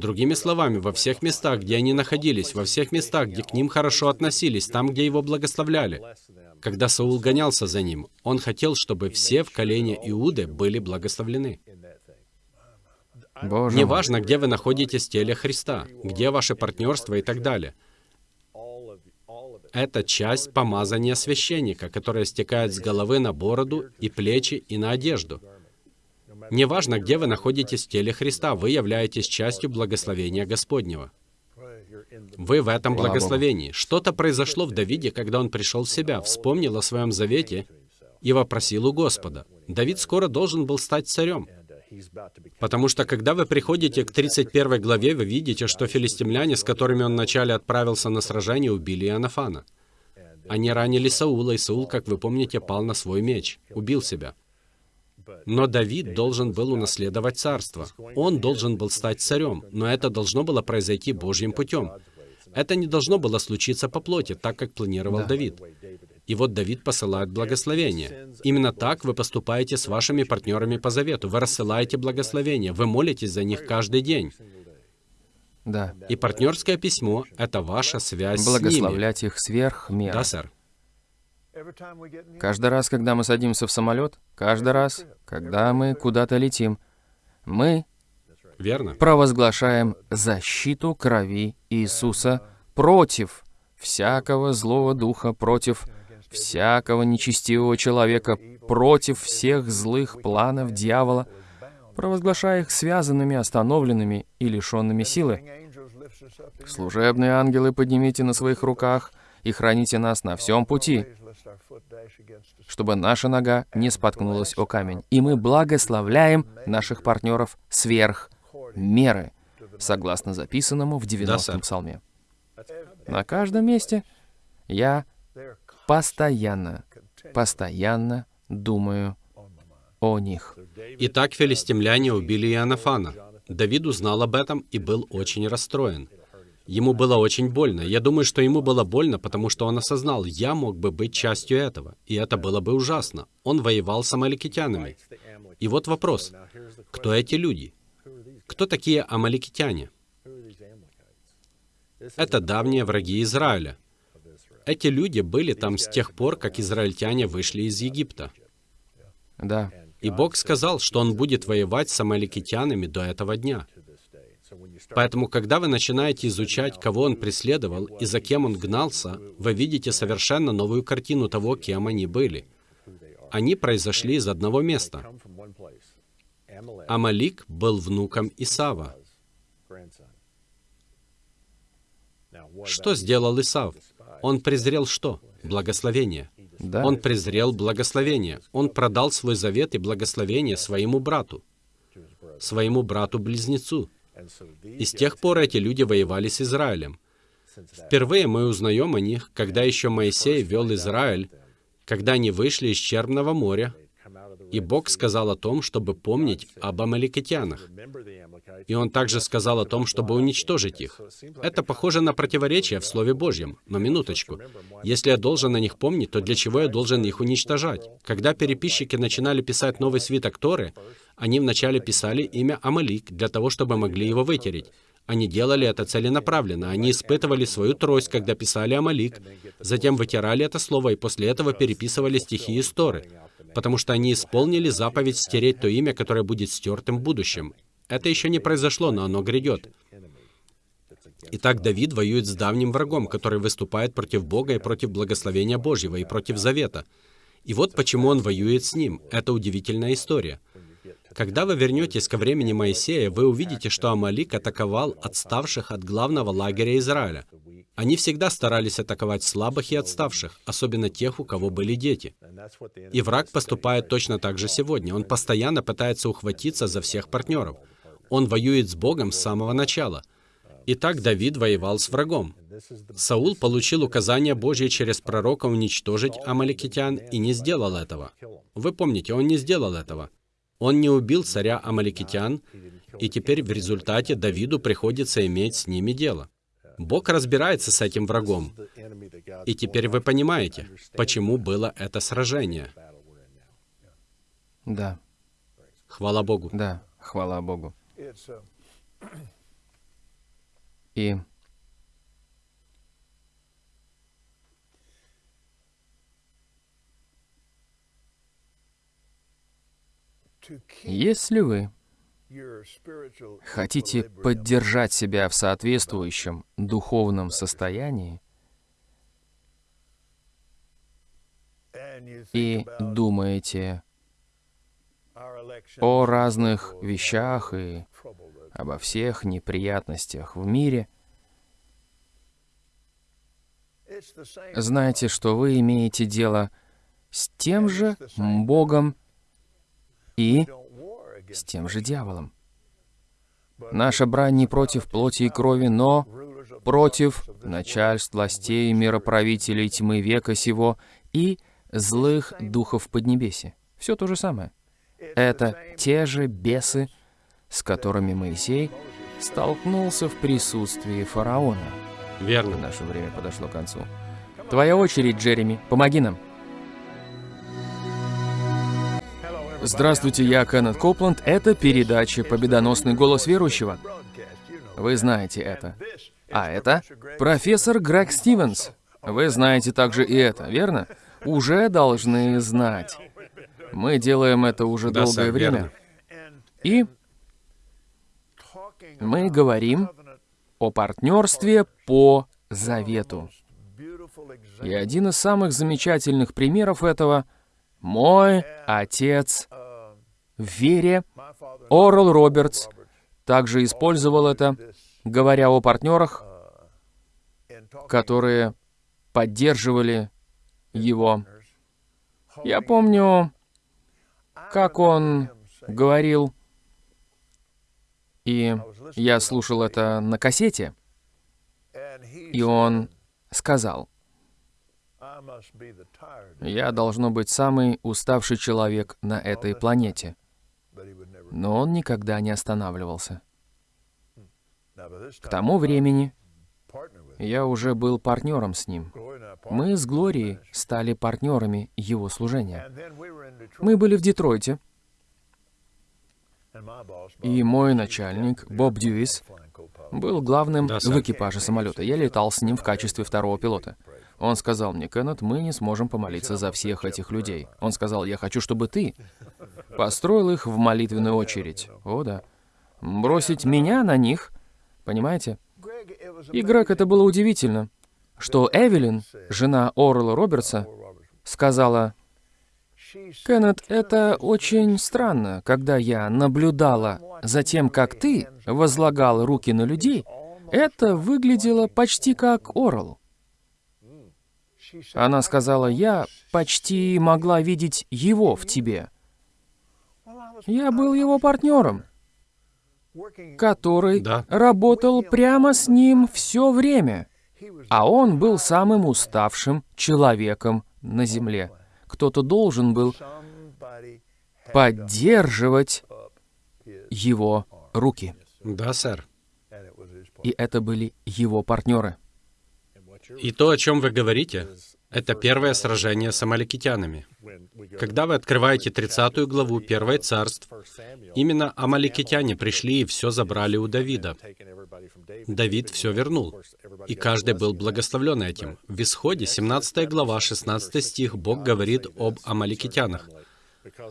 Другими словами, во всех местах, где они находились, во всех местах, где к ним хорошо относились, там, где его благословляли. Когда Саул гонялся за ним, он хотел, чтобы все в колене Иуды были благословлены. Боже. Неважно, где вы находитесь в теле Христа, где ваше партнерство и так далее. Это часть помазания священника, которая стекает с головы на бороду и плечи и на одежду. Неважно, где вы находитесь в теле Христа, вы являетесь частью благословения Господнего. Вы в этом благословении. Что-то произошло в Давиде, когда он пришел в себя, вспомнил о своем завете и вопросил у Господа. Давид скоро должен был стать царем. Потому что когда вы приходите к 31 главе, вы видите, что филистимляне, с которыми он вначале отправился на сражение, убили Иоаннафана. Они ранили Саула, и Саул, как вы помните, пал на свой меч, убил себя. Но Давид должен был унаследовать царство. Он должен был стать царем, но это должно было произойти Божьим путем. Это не должно было случиться по плоти, так как планировал Да. Давид. И вот Давид посылает благословение. Именно так вы поступаете с вашими партнерами по завету. Вы рассылаете благословение, вы молитесь за них каждый день. да. И партнерское письмо — это ваша связь с ними. Благословлять их сверх меры. Да, сэр. Каждый раз, когда мы садимся в самолет, каждый раз, когда мы куда-то летим, мы Верно? провозглашаем защиту крови Иисуса против всякого злого духа, против всякого нечестивого человека, против всех злых планов дьявола, провозглашая их связанными, остановленными и лишенными силы. Служебные ангелы, поднимите на своих руках и храните нас на всем пути, чтобы наша нога не споткнулась о камень. И мы благословляем наших партнеров сверх меры, согласно записанному в 90-м сэр. псалме. На каждом месте я постоянно, постоянно думаю о них. Итак, филистимляне убили Иоаннафана. Давид узнал об этом и был очень расстроен. Ему было очень больно. Я думаю, что ему было больно, потому что он осознал, я мог бы быть частью этого, и это было бы ужасно. Он воевал с амаликитянами. И вот вопрос, кто эти люди? Кто такие амаликитяне? Это давние враги Израиля. Эти люди были там с тех пор, как израильтяне вышли из Египта. Да, И Бог сказал, что Он будет воевать с амаликитянами до этого дня. Поэтому, когда вы начинаете изучать, кого Он преследовал и за кем Он гнался, вы видите совершенно новую картину того, кем они были. Они произошли из одного места. Амалик был внуком Исава. Что сделал Исав? Он презрел что? Благословение. да. Он презрел благословение. Он продал свой завет и благословение своему брату, своему брату-близнецу. И с тех пор эти люди воевали с Израилем. Впервые мы узнаем о них, когда еще Моисей вел Израиль, когда они вышли из Черного моря, и Бог сказал о том, чтобы помнить об амаликитянах. И Он также сказал о том, чтобы уничтожить их. Это похоже на противоречие в Слове Божьем. Но минуточку. Если я должен о них помнить, то для чего я должен их уничтожать? Когда переписчики начинали писать новый свиток Торы, они вначале писали имя Амалик для того, чтобы могли его вытереть. Они делали это целенаправленно. Они испытывали свою трость, когда писали Амалик, затем вытирали это слово и после этого переписывали стихи из Торы, потому что они исполнили заповедь стереть то имя, которое будет стертым в будущем. Это еще не произошло, но оно грядет. Итак, Давид воюет с давним врагом, который выступает против Бога и против благословения Божьего, и против завета. И вот почему он воюет с ним. Это удивительная история. Когда вы вернетесь ко времени Моисея, вы увидите, что Амалик атаковал отставших от главного лагеря Израиля. Они всегда старались атаковать слабых и отставших, особенно тех, у кого были дети. И враг поступает точно так же сегодня. Он постоянно пытается ухватиться за всех партнеров. Он воюет с Богом с самого начала. Итак, Давид воевал с врагом. Саул получил указание Божье через пророка уничтожить амаликитян и не сделал этого. Вы помните, он не сделал этого. Он не убил царя амаликитян, и теперь в результате Давиду приходится иметь с ними дело. Бог разбирается с этим врагом. И теперь вы понимаете, почему было это сражение. Да, Хвала Богу. да, хвала Богу. Uh, И если вы хотите поддержать себя в соответствующем духовном состоянии и думаете о разных вещах и обо всех неприятностях в мире, знайте, что вы имеете дело с тем же Богом и с тем же дьяволом. Наша брань не против плоти и крови, но против начальств, властей, мироправителей тьмы века сего и злых духов Поднебеси. Все то же самое. Это те же бесы, с которыми Моисей столкнулся в присутствии фараона. Верно. Наше время подошло к концу. Твоя очередь, Джереми. Помоги нам. Здравствуйте, я Кеннет Копланд. Это передача «Победоносный голос верующего». Вы знаете это. А это профессор Грег Стивенс. Вы знаете также и это, верно? Уже должны знать. Мы делаем это уже Да, долгое сэр, время. верно. И мы говорим о партнерстве по завету. И один из самых замечательных примеров этого — мой отец в вере, Орл Робертс, также использовал это, говоря о партнерах, которые поддерживали его. Я помню, как он говорил, и я слушал это на кассете, и он сказал, «Я должно быть самый уставший человек на этой планете». Но он никогда не останавливался. К тому времени я уже был партнером с ним. Мы с Глорией стали партнерами его служения. Мы были в Детройте, и мой начальник, Боб Дьюис, был главным Да, в экипаже самолета. Я летал с ним в качестве второго пилота. Он сказал мне, Кеннет, мы не сможем помолиться за всех этих людей. Он сказал, я хочу, чтобы ты построил их в молитвенную очередь. О, да. Бросить меня на них, понимаете? И, Грег, это было удивительно, что Эвелин, жена Орла Робертса, сказала, Кеннет, это очень странно, когда я наблюдала за тем, как ты возлагал руки на людей, это выглядело почти как Орл. Она сказала, я почти могла видеть его в тебе. Я был его партнером, который Да. работал прямо с ним все время, а он был самым уставшим человеком на земле. Кто-то должен был поддерживать его руки. Да, сэр. И это были его партнеры. И то, о чем вы говорите, это первое сражение с амаликитянами. Когда вы открываете 30 главу 1 царств, именно амаликитяне пришли и все забрали у Давида. Давид все вернул, и каждый был благословлен этим. В Исходе, 17 глава, 16 стих, Бог говорит об амаликитянах.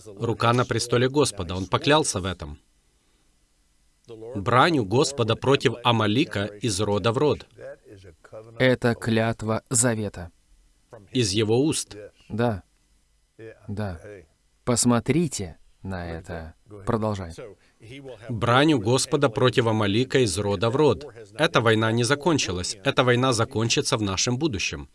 Рука на престоле Господа, Он поклялся в этом. Бранью Господа против Амалика из рода в род, Это клятва завета. из его уст. Да. Да. Посмотрите на это. Продолжай. Бранью Господа против Амалика из рода в род. Эта война не закончилась. Эта война закончится в нашем будущем.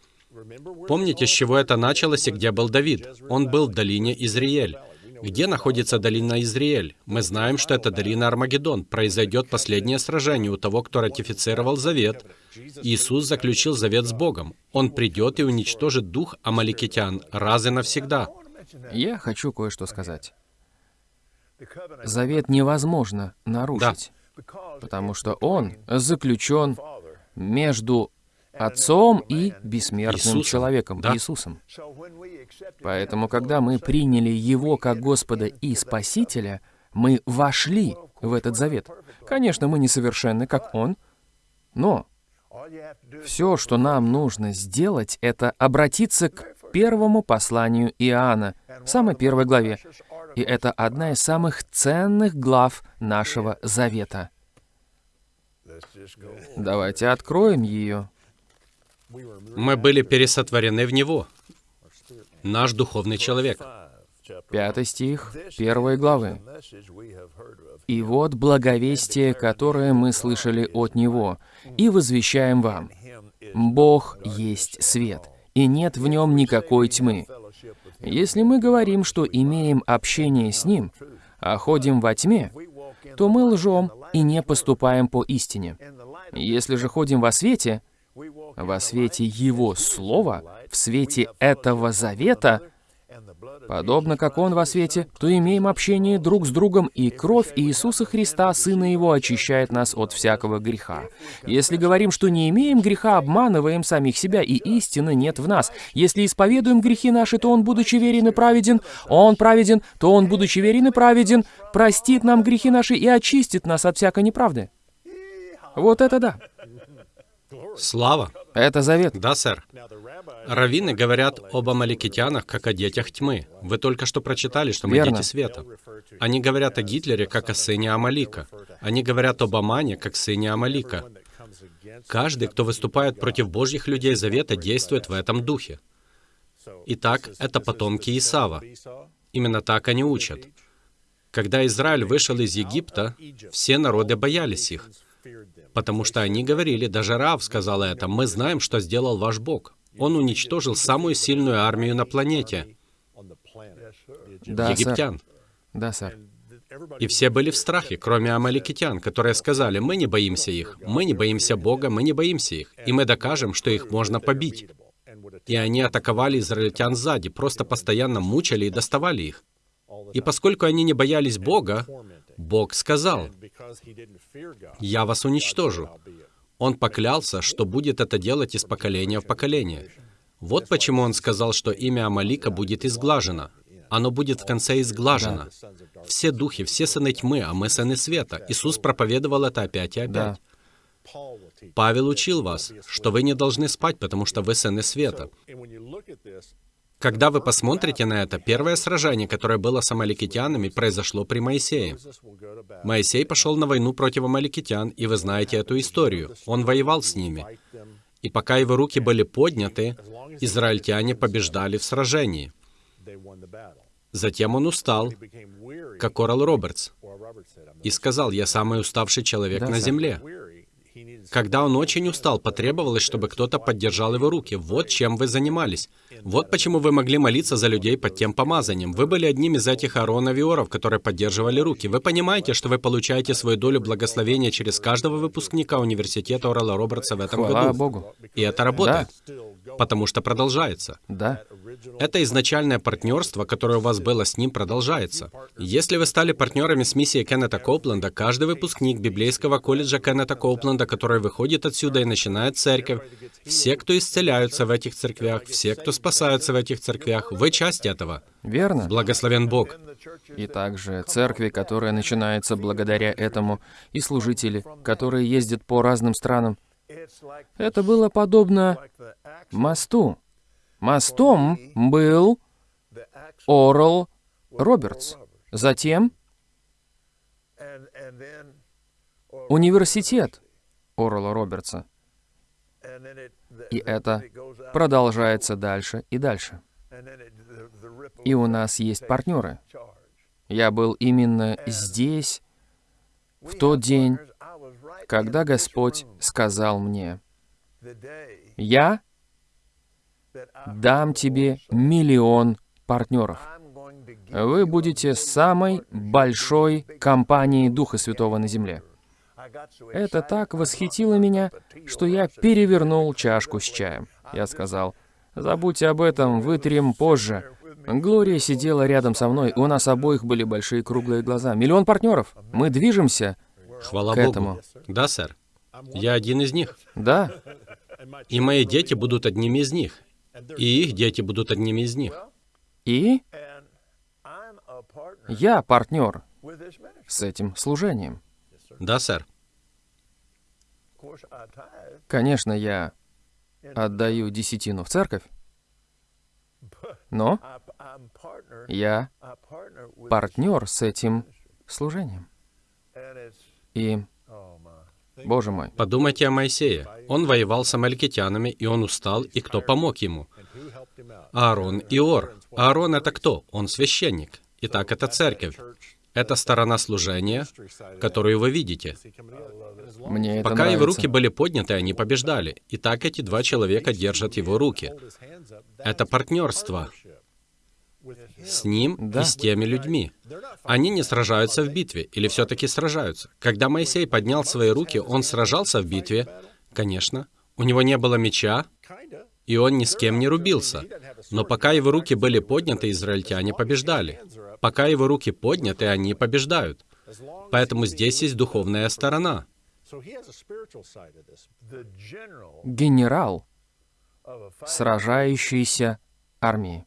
Помните, с чего это началось и где был Давид? Он был в долине Изриэль. Где находится долина Изриэль? Мы знаем, что это долина Армагеддон. Произойдет последнее сражение у того, кто ратифицировал завет. Иисус заключил завет с Богом. Он придет и уничтожит дух амаликитян раз и навсегда. Я хочу кое-что сказать. Завет невозможно нарушить, потому что он заключен между Отцом и бессмертным Иисусом. человеком, Да. Иисусом. Поэтому, когда мы приняли Его как Господа и Спасителя, мы вошли в этот завет. Конечно, мы несовершенны, как Он, но все, что нам нужно сделать, это обратиться к первому посланию Иоанна, самой первой главе. И это одна из самых ценных глав нашего завета. Давайте откроем ее. Мы были пересотворены в Него. Наш духовный человек. Пятый стих первой главы. «И вот благовестие, которое мы слышали от Него, и возвещаем вам. Бог есть свет, и нет в нем никакой тьмы. Если мы говорим, что имеем общение с Ним, а ходим во тьме, то мы лжем и не поступаем по истине. Если же ходим во свете, во свете Его Слова, в свете этого завета, подобно как Он во свете, то имеем общение друг с другом, и кровь Иисуса Христа, Сына Его, очищает нас от всякого греха. Если говорим, что не имеем греха, обманываем самих себя, и истины нет в нас. Если исповедуем грехи наши, то Он, будучи верен и праведен, Он праведен, то Он, будучи верен и праведен, простит нам грехи наши и очистит нас от всякой неправды. Вот это да. Слава. Это завет. Да, сэр. Раввины говорят об амаликитянах как о детях тьмы. Вы только что прочитали, что мы Верно. дети света. Они говорят о Гитлере как о сыне Амалика. Они говорят об Амане как сыне Амалика. Каждый, кто выступает против Божьих людей Завета, действует в этом духе. Итак, это потомки Исава. Именно так они учат. Когда Израиль вышел из Египта, все народы боялись их, потому что они говорили, даже Рав сказал это, «Мы знаем, что сделал ваш Бог. Он уничтожил самую сильную армию на планете, Да, сэр. египтян». Да, сэр. И все были в страхе, кроме амаликитян, которые сказали, «Мы не боимся их, мы не боимся Бога, мы не боимся их, и мы докажем, что их можно побить». И они атаковали израильтян сзади, просто постоянно мучили и доставали их. И поскольку они не боялись Бога, Бог сказал, «Я вас уничтожу». Он поклялся, что будет это делать из поколения в поколение. Вот почему он сказал, что имя Амалика будет изглажено. Оно будет в конце изглажено. Все духи, все сыны тьмы, а мы сыны света. Иисус проповедовал это опять и опять. Павел учил вас, что вы не должны спать, потому что вы сыны света. Когда вы посмотрите на это, первое сражение, которое было с амаликитянами, произошло при Моисее. Моисей пошел на войну против амаликитян, и вы знаете эту историю. Он воевал с ними. И пока его руки были подняты, израильтяне побеждали в сражении. Затем он устал, как Орал Робертс, и сказал, «Я самый уставший человек Да, на земле». Когда он очень устал, потребовалось, чтобы кто-то поддержал его руки. Вот чем вы занимались. Вот почему вы могли молиться за людей под тем помазанием. Вы были одним из этих Аароновиоров, которые поддерживали руки. Вы понимаете, что вы получаете свою долю благословения через каждого выпускника университета Орала Робертса в этом Хвала году. Богу. И это работает, потому что продолжается. Да. Это изначальное партнерство, которое у вас было с ним, продолжается. Если вы стали партнерами с миссией Кеннета Коупленда, каждый выпускник библейского колледжа Кеннета Коупленда, который выходит отсюда и начинает церковь, все, кто исцеляются в этих церквях, все, кто спасаются в этих церквях, вы часть этого. Верно. Благословен Бог. И также церкви, которая начинается благодаря этому, и служители, которые ездят по разным странам. Это было подобно мосту. Мостом был Орл Робертс. Затем университет Орла Робертса. И это продолжается дальше и дальше. и у нас есть партнеры. Я был именно здесь в тот день, когда Господь сказал мне, «Я дам тебе миллион партнеров. Вы будете самой большой компанией Духа Святого на земле». Это так восхитило меня, что я перевернул чашку с чаем. Я сказал, «Забудьте об этом, вытрем позже». Глория сидела рядом со мной, у нас обоих были большие круглые глаза. Миллион партнеров. Мы движемся. Хвала К Богу. этому. Да, сэр. Я один из них. Да, И мои дети будут одними из них. И их дети будут одними из них. и я партнер с этим служением. Да, сэр. Конечно, я отдаю десятину в церковь, но я партнер с этим служением. И. Боже мой, Подумайте о Моисее. Он воевал с амалькитянами, и он устал, и кто помог ему? Аарон и Ор. Аарон — это кто? Он священник. Итак, это церковь. Это сторона служения, которую вы видите. мне это Пока его руки были подняты, они побеждали. И так эти два человека держат его руки. Это партнерство с ним Да. и с теми людьми. Они не сражаются в битве, или все-таки сражаются. Когда Моисей поднял свои руки, он сражался в битве, конечно. У него не было меча, и он ни с кем не рубился. Но пока его руки были подняты, израильтяне побеждали. Пока его руки подняты, они побеждают. Поэтому здесь есть духовная сторона. Генерал сражающейся армии.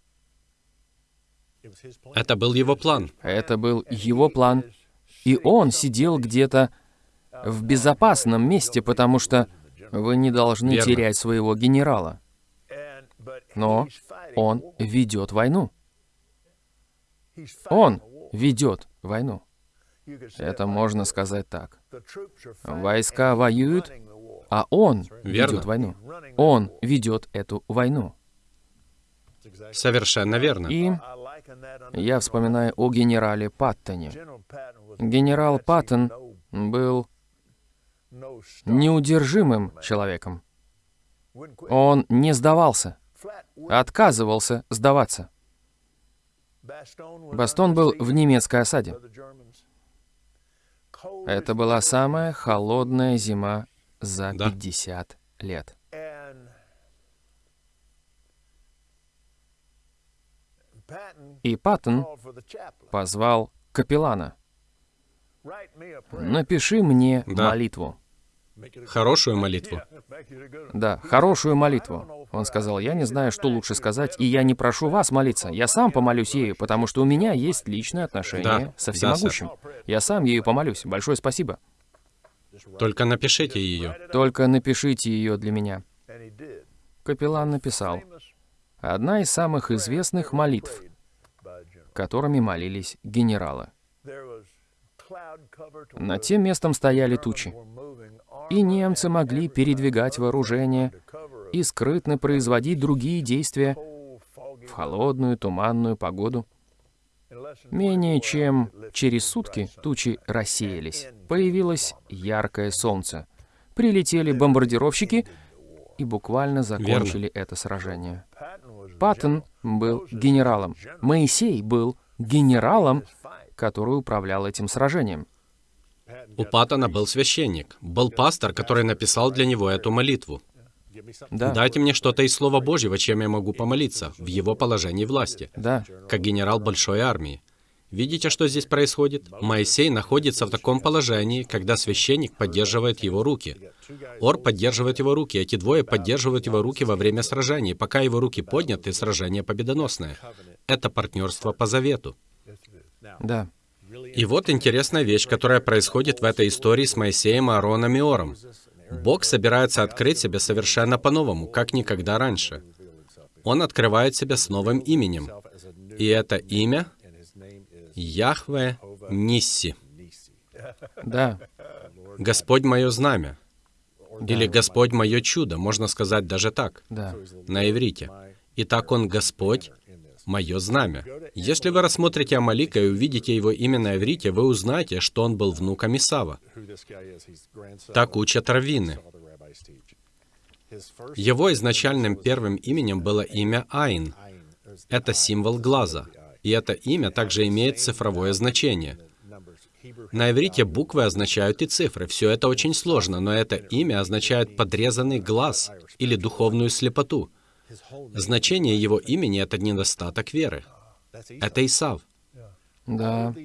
Это был его план. Это был его план, и он сидел где-то в безопасном месте, потому что вы не должны Верно. терять своего генерала. Но он ведет войну. Он ведет войну. Это можно сказать так. Войска воюют, а он Верно. ведет войну. Он ведет эту войну. Совершенно верно. И я вспоминаю о генерале Паттоне. Генерал Паттон был неудержимым человеком. Он не сдавался. Отказывался сдаваться. Бастон был в немецкой осаде. Это была самая холодная зима за Да. 50 лет. И Паттон позвал капеллана. «Напиши мне Да. молитву». Хорошую молитву. Да, хорошую молитву. Он сказал, я не знаю, что лучше сказать, и я не прошу вас молиться. Я сам помолюсь ею, потому что у меня есть личное отношение Да, со да, всемогущим. Я сам ею помолюсь. Большое спасибо. Только напишите ее. Только напишите ее для меня. Капеллан написал. Одна из самых известных молитв, которыми молились генералы. Над тем местом стояли тучи, и немцы могли передвигать вооружение и скрытно производить другие действия в холодную туманную погоду. Менее 24 чем через сутки тучи рассеялись. Появилось яркое солнце. Прилетели бомбардировщики и буквально закончили это сражение. Паттон был генералом. Моисей был генералом, который управлял этим сражением. У Паттона был священник, был пастор, который написал для него эту молитву. Да, Дайте мне что-то из Слова Божьего, чем я могу помолиться, в его положении власти, да, как генерал большой армии. Видите, что здесь происходит? Моисей находится в таком положении, когда священник поддерживает его руки. Ор поддерживает его руки, эти двое поддерживают его руки во время сражений. Пока его руки подняты, сражение победоносное. Это партнерство по завету. да. И вот интересная вещь, которая происходит в этой истории с Моисеем, Аароном и Ором. Бог собирается открыть себя совершенно по-новому, как никогда раньше. Он открывает себя с новым именем. И это имя Яхве Нисси. Да, Господь мое знамя. Или Господь мое чудо, можно сказать даже так, да, на иврите. Итак, Он Господь мое знамя. Если вы рассмотрите Амалика и увидите его имя на иврите, вы узнаете, что он был внуком Исава. Так учат раввины. Его изначальным первым именем было имя Айн. Это символ глаза. И это имя также имеет цифровое значение. На иврите буквы означают и цифры. Все это очень сложно, но это имя означает подрезанный глаз или духовную слепоту. Значение его имени — это недостаток веры. Это Исав. Да.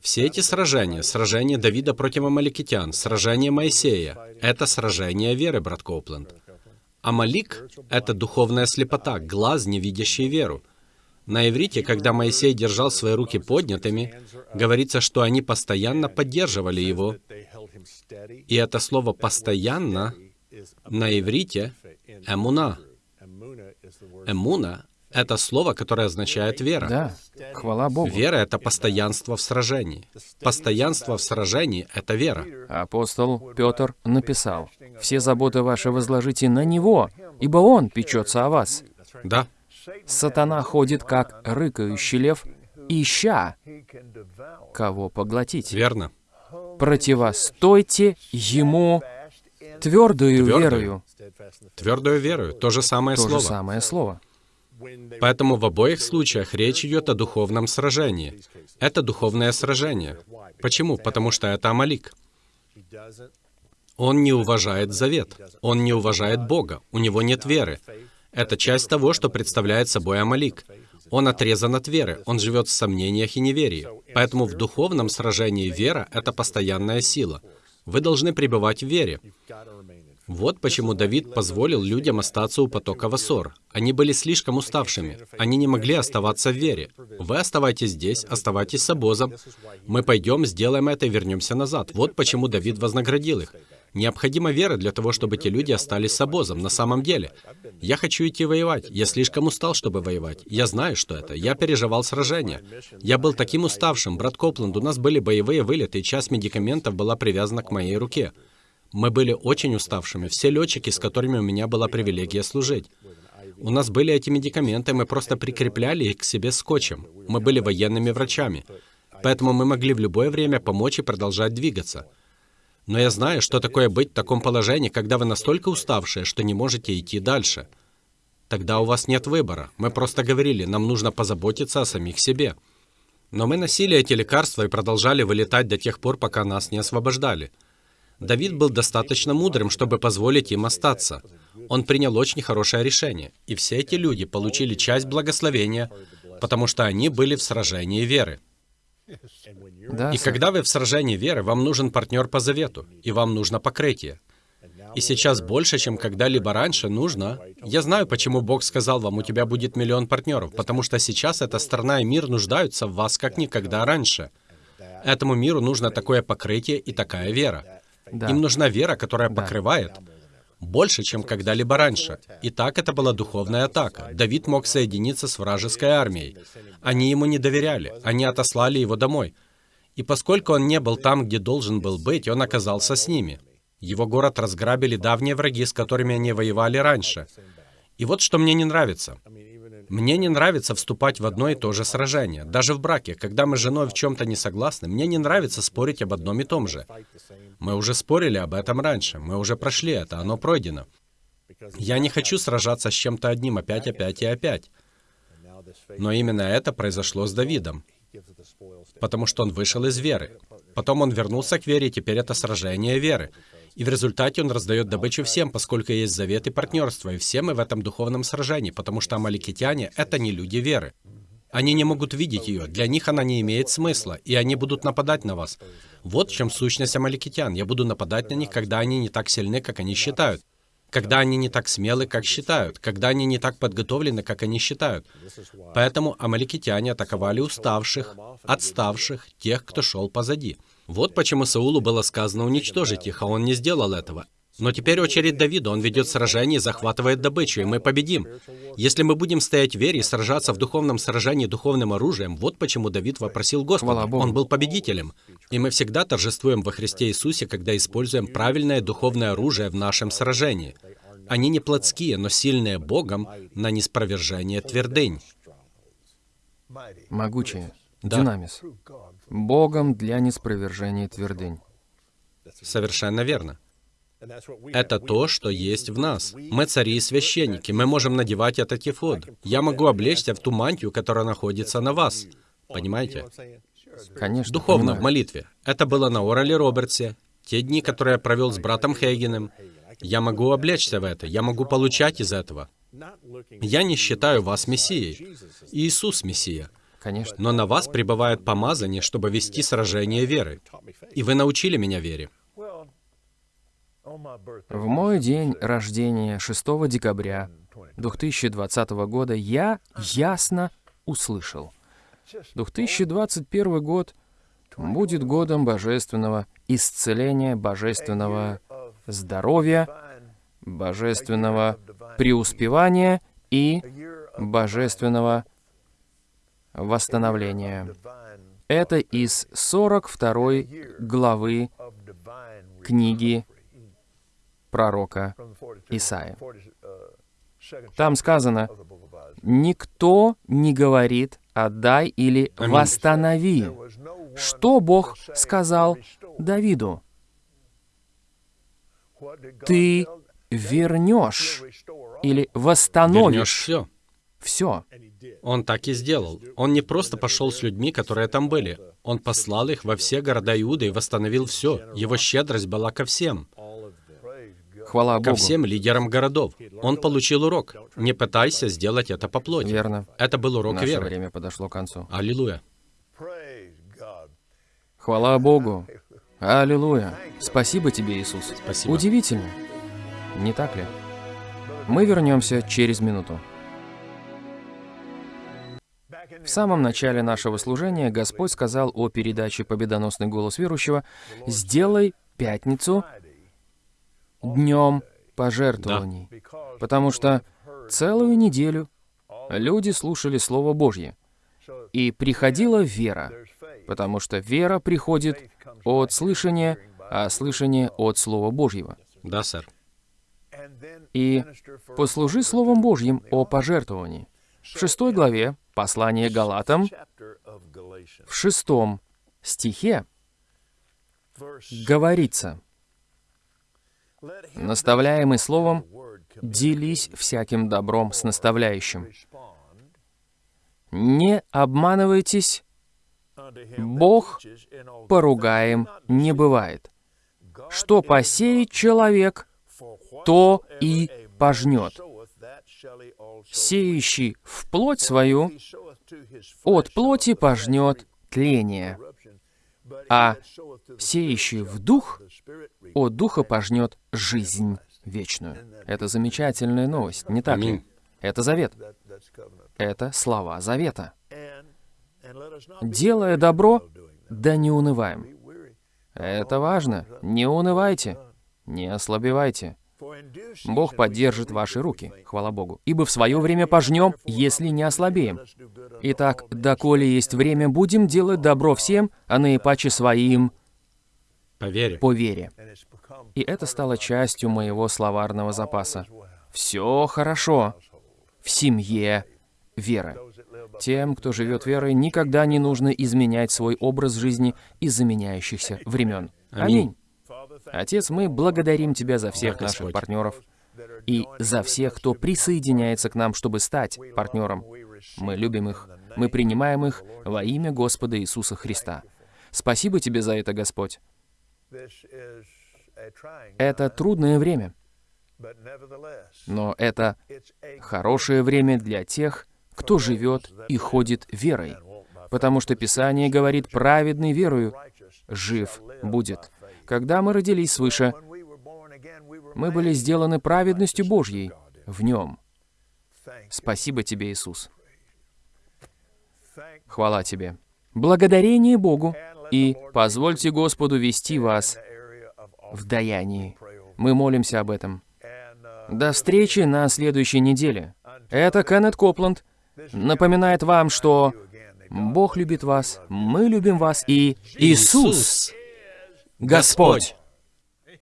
Все эти сражения, сражение Давида против амаликитян, сражение Моисея — это сражение веры, брат Коупленд. Амалик — это духовная слепота, глаз, не видящий веру. На иврите, когда Моисей держал свои руки поднятыми, говорится, что они постоянно поддерживали его. И это слово «постоянно» на иврите — «эмуна». «Эмуна» — это слово, которое означает «вера». Да. Хвала Богу. Вера — это постоянство в сражении. Постоянство в сражении — это вера. Апостол Петр написал, «Все заботы ваши возложите на Него, ибо Он печется о вас». Да, Сатана ходит, как рыкающий лев, ища, кого поглотить. верно. Противостойте ему твердую Твердую. верою. Твердую веру — то же самое То же слово. самое слово. Поэтому в обоих случаях речь идет о духовном сражении. Это духовное сражение. Почему? Потому что это Амалик. Он не уважает завет. Он не уважает Бога. У него нет веры. Это часть того, что представляет собой Амалик. Он отрезан от веры, он живет в сомнениях и неверии. Поэтому в духовном сражении вера — это постоянная сила. Вы должны пребывать в вере. Вот почему Давид позволил людям остаться у потока Васор. Они были слишком уставшими. Они не могли оставаться в вере. Вы оставайтесь здесь, оставайтесь с обозом. Мы пойдем, сделаем это и вернемся назад. Вот почему Давид вознаградил их. Необходима вера для того, чтобы те люди остались с обозом. На самом деле, я хочу идти воевать. Я слишком устал, чтобы воевать. Я знаю, что это. Я переживал сражения. Я был таким уставшим. Брат Копланд, у нас были боевые вылеты, и часть медикаментов была привязана к моей руке. Мы были очень уставшими. Все летчики, с которыми у меня была привилегия служить. У нас были эти медикаменты, мы просто прикрепляли их к себе скотчем. Мы были военными врачами. Поэтому мы могли в любое время помочь и продолжать двигаться. Но я знаю, что такое быть в таком положении, когда вы настолько уставшие, что не можете идти дальше. Тогда у вас нет выбора. Мы просто говорили, нам нужно позаботиться о самих себе. Но мы носили эти лекарства и продолжали вылетать до тех пор, пока нас не освобождали. Давид был достаточно мудрым, чтобы позволить им остаться. Он принял очень хорошее решение. И все эти люди получили часть благословения, потому что они были в сражении веры. Да, И сэр. когда вы в сражении веры, вам нужен партнер по завету, и вам нужно покрытие. И сейчас больше, чем когда-либо раньше, нужно... Я знаю, почему Бог сказал вам, у тебя будет миллион партнеров, потому что сейчас эта страна и мир нуждаются в вас как никогда раньше. Этому миру нужно такое покрытие и такая вера. Да. Им нужна вера, которая Да. покрывает больше, чем когда-либо раньше. И так это была духовная атака. Давид мог соединиться с вражеской армией. Они ему не доверяли. Они отослали его домой. И поскольку он не был там, где должен был быть, он оказался с ними. Его город разграбили давние враги, с которыми они воевали раньше. И вот что мне не нравится. Мне не нравится вступать в одно и то же сражение. Даже в браке, когда мы с женой в чем-то не согласны, мне не нравится спорить об одном и том же. Мы уже спорили об этом раньше, мы уже прошли это, оно пройдено. Я не хочу сражаться с чем-то одним опять, опять и опять. Но именно это произошло с Давидом, потому что он вышел из веры. Потом он вернулся к вере, и теперь это сражение веры. И в результате он раздает добычу всем, поскольку есть завет и партнерство, и все мы в этом духовном сражении, потому что амаликитяне — это не люди веры. Они не могут видеть ее, для них она не имеет смысла, и они будут нападать на вас. Вот в чем сущность амаликитян. Я буду нападать на них, когда они не так сильны, как они считают. Когда они не так смелы, как считают. Когда они не так подготовлены, как они считают. Поэтому амаликитяне атаковали уставших, отставших, тех, кто шел позади. Вот почему Саулу было сказано уничтожить их, а он не сделал этого. Но теперь очередь Давида. Он ведет сражение и захватывает добычу, и мы победим. Если мы будем стоять в вере и сражаться в духовном сражении духовным оружием, вот почему Давид вопросил Господа. Он был победителем. И мы всегда торжествуем во Христе Иисусе, когда используем правильное духовное оружие в нашем сражении. Они не плотские, но сильные Богом на неспровержение твердынь. могучее, Да. динамис, Богом для неспровержения твердынь. Совершенно верно. Это то, что есть в нас. Мы цари и священники. Мы можем надевать этот ефод. Я могу облечься в ту мантию, которая находится на вас. Понимаете? Конечно, Духовно, в понимаю. молитве. Это было на Орале Робертсе. Те дни, которые я провел с братом Хейгеном. Я могу облечься в это. Я могу получать из этого. Я не считаю вас Мессией. Иисус Мессия. Конечно. Но на вас пребывает помазание, чтобы вести сражение веры. И вы научили меня вере. В мой день рождения, 6 декабря 2020 года, я ясно услышал. 2021 год будет годом божественного исцеления, божественного здоровья, божественного преуспевания и божественного восстановления. Это из 42 главы книги пророка Исаия. Там сказано, «Никто не говорит «отдай» или. «восстанови». Что Бог сказал Давиду? Ты вернешь или Вернешь восстановишь все. все. Он так и сделал. Он не просто пошел с людьми, которые там были. Он послал их во все города Иуды и восстановил все. Его щедрость была ко всем. Хвала Ко Богу. всем лидерам городов. Он получил урок. Не пытайся сделать это по плоти. Верно. Это был урок Наше веры. время подошло к концу. Аллилуйя. Хвала Богу. Аллилуйя. Спасибо тебе, Иисус. Спасибо. Удивительно. Не так ли? Мы вернемся через минуту. В самом начале нашего служения Господь сказал о передаче «Победоносный голос верующего» «Сделай пятницу днем пожертвований». Потому что целую неделю люди слушали Слово Божье, и приходила вера, потому что вера приходит от слышания, а слышание от Слова Божьего. Да, сэр. И послужи Словом Божьим о пожертвовании. В шестой главе послания Галатам, в шестом стихе говорится, наставляемый Словом, делись всяким добром с наставляющим. Не обманывайтесь, Бог поругаем не бывает. Что посеет человек, то и пожнет. Сеющий в плоть свою от плоти пожнет тление, а сеющий в дух от духа пожнет жизнь вечную. Это замечательная новость, не так ли? Это завет. Это слова завета. Делая добро, да не унываем. Это важно. Не унывайте. Не ослабевайте. Бог поддержит ваши руки, хвала Богу. Ибо в свое время пожнем, если не ослабеем. Итак, доколе есть время, будем делать добро всем, а наипаче своим По вере. по вере. И это стало частью моего словарного запаса. Все хорошо в семье веры. Тем, кто живет верой, никогда не нужно изменять свой образ жизни из-за меняющихся времен. Аминь. Отец, мы благодарим Тебя за всех наших партнеров и за всех, кто присоединяется к нам, чтобы стать партнером. Мы любим их, мы принимаем их во имя Господа Иисуса Христа. Спасибо Тебе за это, Господь. Это трудное время, но это хорошее время для тех, кто живет и ходит верой, потому что Писание говорит, праведный верою жив будет. Когда мы родились свыше, мы были сделаны праведностью Божьей в Нем. Спасибо Тебе, Иисус. Хвала Тебе. Благодарение Богу и позвольте Господу вести вас в даянии. Мы молимся об этом. До встречи на следующей неделе. Это Кеннет Копланд напоминает вам, что Бог любит вас, мы любим вас и Иисус Господь.